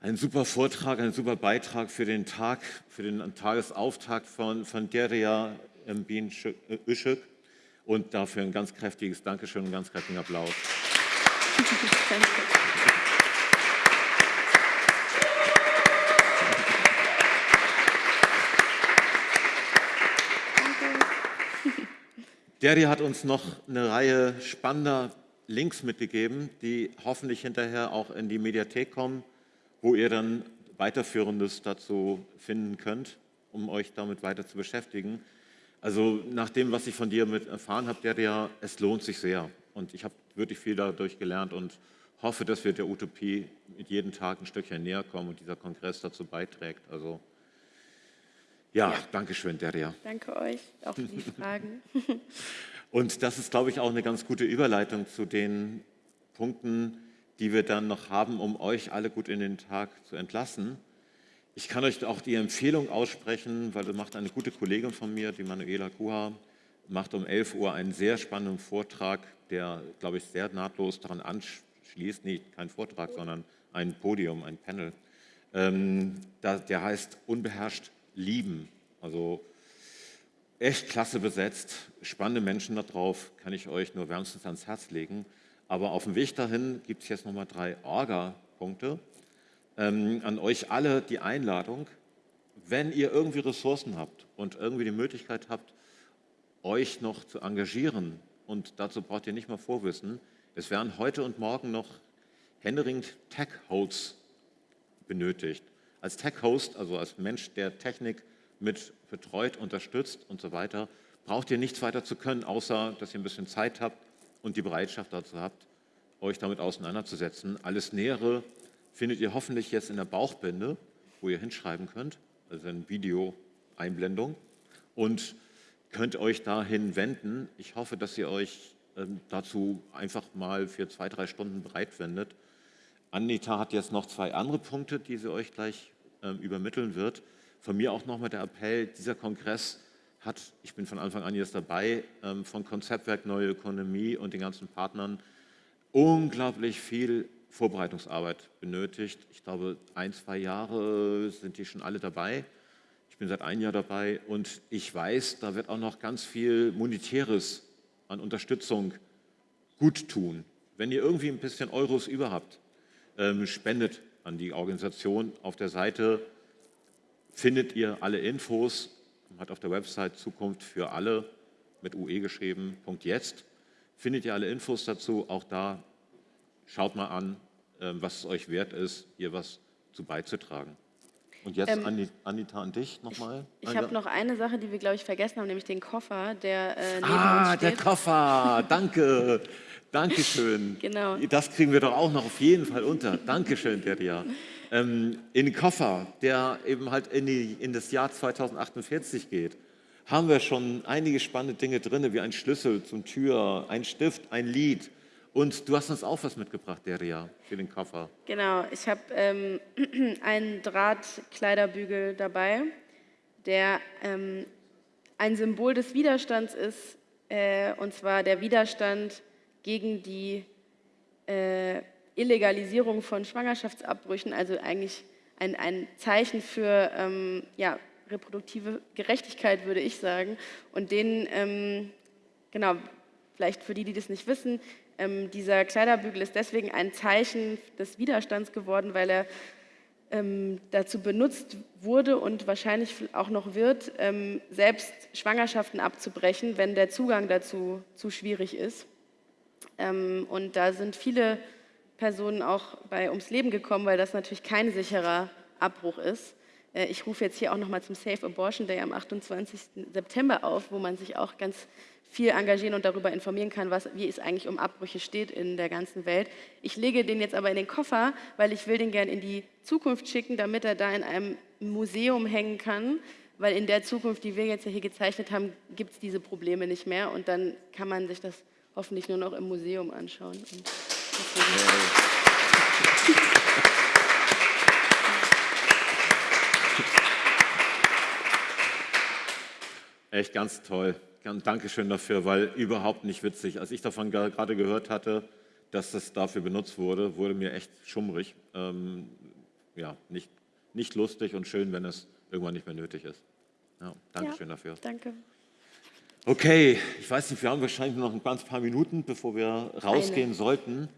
ein super Vortrag, ein super Beitrag für den Tag, für den Tagesauftakt von, von Deria Mbin Işık und dafür ein ganz kräftiges Dankeschön und einen ganz kräftigen Applaus. Danke. Deri hat uns noch eine Reihe spannender Links mitgegeben, die hoffentlich hinterher auch in die Mediathek kommen, wo ihr dann weiterführendes dazu finden könnt, um euch damit weiter zu beschäftigen. Also nach dem, was ich von dir mit erfahren habe, Deria, es lohnt sich sehr. Und ich habe wirklich viel dadurch gelernt und hoffe, dass wir der Utopie mit jedem Tag ein Stückchen näher kommen und dieser Kongress dazu beiträgt. Also ja, ja. danke schön, Deria. Danke euch, auch für die Fragen. Und das ist, glaube ich, auch eine ganz gute Überleitung zu den Punkten, die wir dann noch haben, um euch alle gut in den Tag zu entlassen. Ich kann euch auch die Empfehlung aussprechen, weil das macht eine gute Kollegin von mir, die Manuela Kuha, macht um 11 Uhr einen sehr spannenden Vortrag, der, glaube ich, sehr nahtlos daran anschließt, nicht kein Vortrag, sondern ein Podium, ein Panel. Ähm, der heißt Unbeherrscht lieben. Also echt klasse besetzt, spannende Menschen da drauf, kann ich euch nur wärmstens ans Herz legen. Aber auf dem Weg dahin gibt es jetzt nochmal drei Orga-Punkte. Ähm, an euch alle die Einladung, wenn ihr irgendwie Ressourcen habt und irgendwie die Möglichkeit habt, euch noch zu engagieren, und dazu braucht ihr nicht mal Vorwissen, es werden heute und morgen noch händeringend Tech-Hosts benötigt als Tech-Host, also als Mensch, der Technik mit betreut, unterstützt und so weiter, braucht ihr nichts weiter zu können, außer dass ihr ein bisschen Zeit habt und die Bereitschaft dazu habt, euch damit auseinanderzusetzen. Alles Nähere findet ihr hoffentlich jetzt in der Bauchbinde, wo ihr hinschreiben könnt, also ein Video Einblendung und könnt euch dahin wenden. Ich hoffe, dass ihr euch ähm, dazu einfach mal für zwei, drei Stunden bereit wendet. Anita hat jetzt noch zwei andere Punkte, die sie euch gleich übermitteln wird. Von mir auch nochmal der Appell, dieser Kongress hat, ich bin von Anfang an jetzt dabei, ähm, von Konzeptwerk Neue Ökonomie und den ganzen Partnern unglaublich viel Vorbereitungsarbeit benötigt. Ich glaube, ein, zwei Jahre sind die schon alle dabei. Ich bin seit einem Jahr dabei und ich weiß, da wird auch noch ganz viel Monetäres an Unterstützung gut tun. Wenn ihr irgendwie ein bisschen Euros über habt, ähm, spendet an die Organisation. Auf der Seite findet ihr alle Infos, Man hat auf der Website Zukunft für alle mit UE geschrieben, Punkt jetzt, findet ihr alle Infos dazu. Auch da schaut mal an, ähm, was es euch wert ist, hier was zu beizutragen. Und jetzt, ähm, Anita, an dich nochmal. Ich, ich habe noch eine Sache, die wir, glaube ich, vergessen haben, nämlich den Koffer, der äh, neben ah, uns steht. der Koffer, danke. Dankeschön. Genau. Das kriegen wir doch auch noch auf jeden Fall unter. Dankeschön, Deria. Ähm, in den Koffer, der eben halt in, die, in das Jahr 2048 geht, haben wir schon einige spannende Dinge drin, wie ein Schlüssel zum Tür, ein Stift, ein Lied, und du hast uns auch was mitgebracht, Deria, für den Koffer. Genau, ich habe ähm, einen Drahtkleiderbügel dabei, der ähm, ein Symbol des Widerstands ist, äh, und zwar der Widerstand gegen die äh, Illegalisierung von Schwangerschaftsabbrüchen, also eigentlich ein, ein Zeichen für ähm, ja, reproduktive Gerechtigkeit, würde ich sagen. Und den, ähm, genau, vielleicht für die, die das nicht wissen, ähm, dieser Kleiderbügel ist deswegen ein Zeichen des Widerstands geworden, weil er ähm, dazu benutzt wurde und wahrscheinlich auch noch wird, ähm, selbst Schwangerschaften abzubrechen, wenn der Zugang dazu zu schwierig ist. Ähm, und da sind viele Personen auch bei ums Leben gekommen, weil das natürlich kein sicherer Abbruch ist. Äh, ich rufe jetzt hier auch nochmal zum Safe Abortion Day am 28. September auf, wo man sich auch ganz viel engagieren und darüber informieren kann, was, wie es eigentlich um Abbrüche steht in der ganzen Welt. Ich lege den jetzt aber in den Koffer, weil ich will den gerne in die Zukunft schicken, damit er da in einem Museum hängen kann, weil in der Zukunft, die wir jetzt hier gezeichnet haben, gibt es diese Probleme nicht mehr und dann kann man sich das hoffentlich nur noch im Museum anschauen. Echt ganz toll. Dankeschön dafür, weil überhaupt nicht witzig. Als ich davon gerade gehört hatte, dass das dafür benutzt wurde, wurde mir echt schummrig. Ähm, ja, nicht, nicht lustig und schön, wenn es irgendwann nicht mehr nötig ist. Ja, Dankeschön ja, dafür. Danke. Okay, ich weiß nicht, wir haben wahrscheinlich noch ein ganz paar Minuten, bevor wir rausgehen eine. sollten.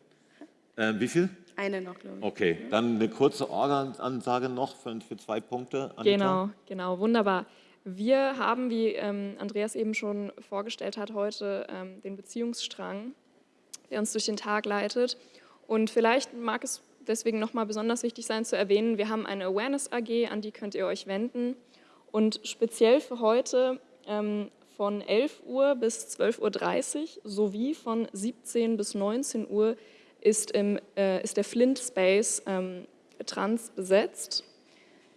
Ähm, wie viel? Eine noch, glaube ich. Okay, dann eine kurze Orga-Ansage noch für, für zwei Punkte. Anita. Genau, genau, wunderbar. Wir haben, wie ähm, Andreas eben schon vorgestellt hat, heute ähm, den Beziehungsstrang, der uns durch den Tag leitet. Und vielleicht mag es deswegen nochmal besonders wichtig sein zu erwähnen, wir haben eine Awareness AG, an die könnt ihr euch wenden. Und speziell für heute ähm, von 11 Uhr bis 12.30 Uhr sowie von 17 bis 19 Uhr ist, im, äh, ist der Flint Space ähm, trans besetzt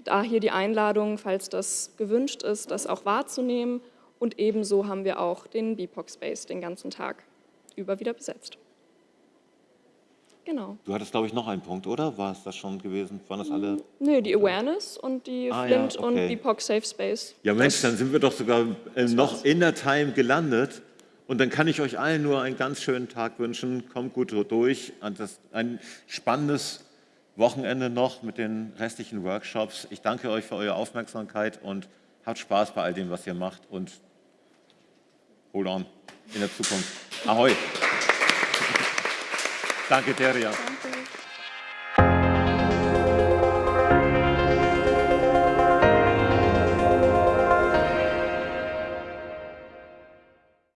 da hier die Einladung, falls das gewünscht ist, das auch wahrzunehmen. Und ebenso haben wir auch den BIPOC Space den ganzen Tag über wieder besetzt. Genau. Du hattest, glaube ich, noch einen Punkt, oder? War es das schon gewesen? Waren das alle? Nö, die Awareness und die ah, Flint ja, okay. und BIPOC Safe Space. Ja, Mensch, dann sind wir doch sogar äh, noch in der Time gelandet. Und dann kann ich euch allen nur einen ganz schönen Tag wünschen. Kommt gut durch. Ein spannendes Wochenende noch mit den restlichen Workshops. Ich danke euch für eure Aufmerksamkeit und habt Spaß bei all dem, was ihr macht und hold on in der Zukunft. Ahoi. Danke, Teria.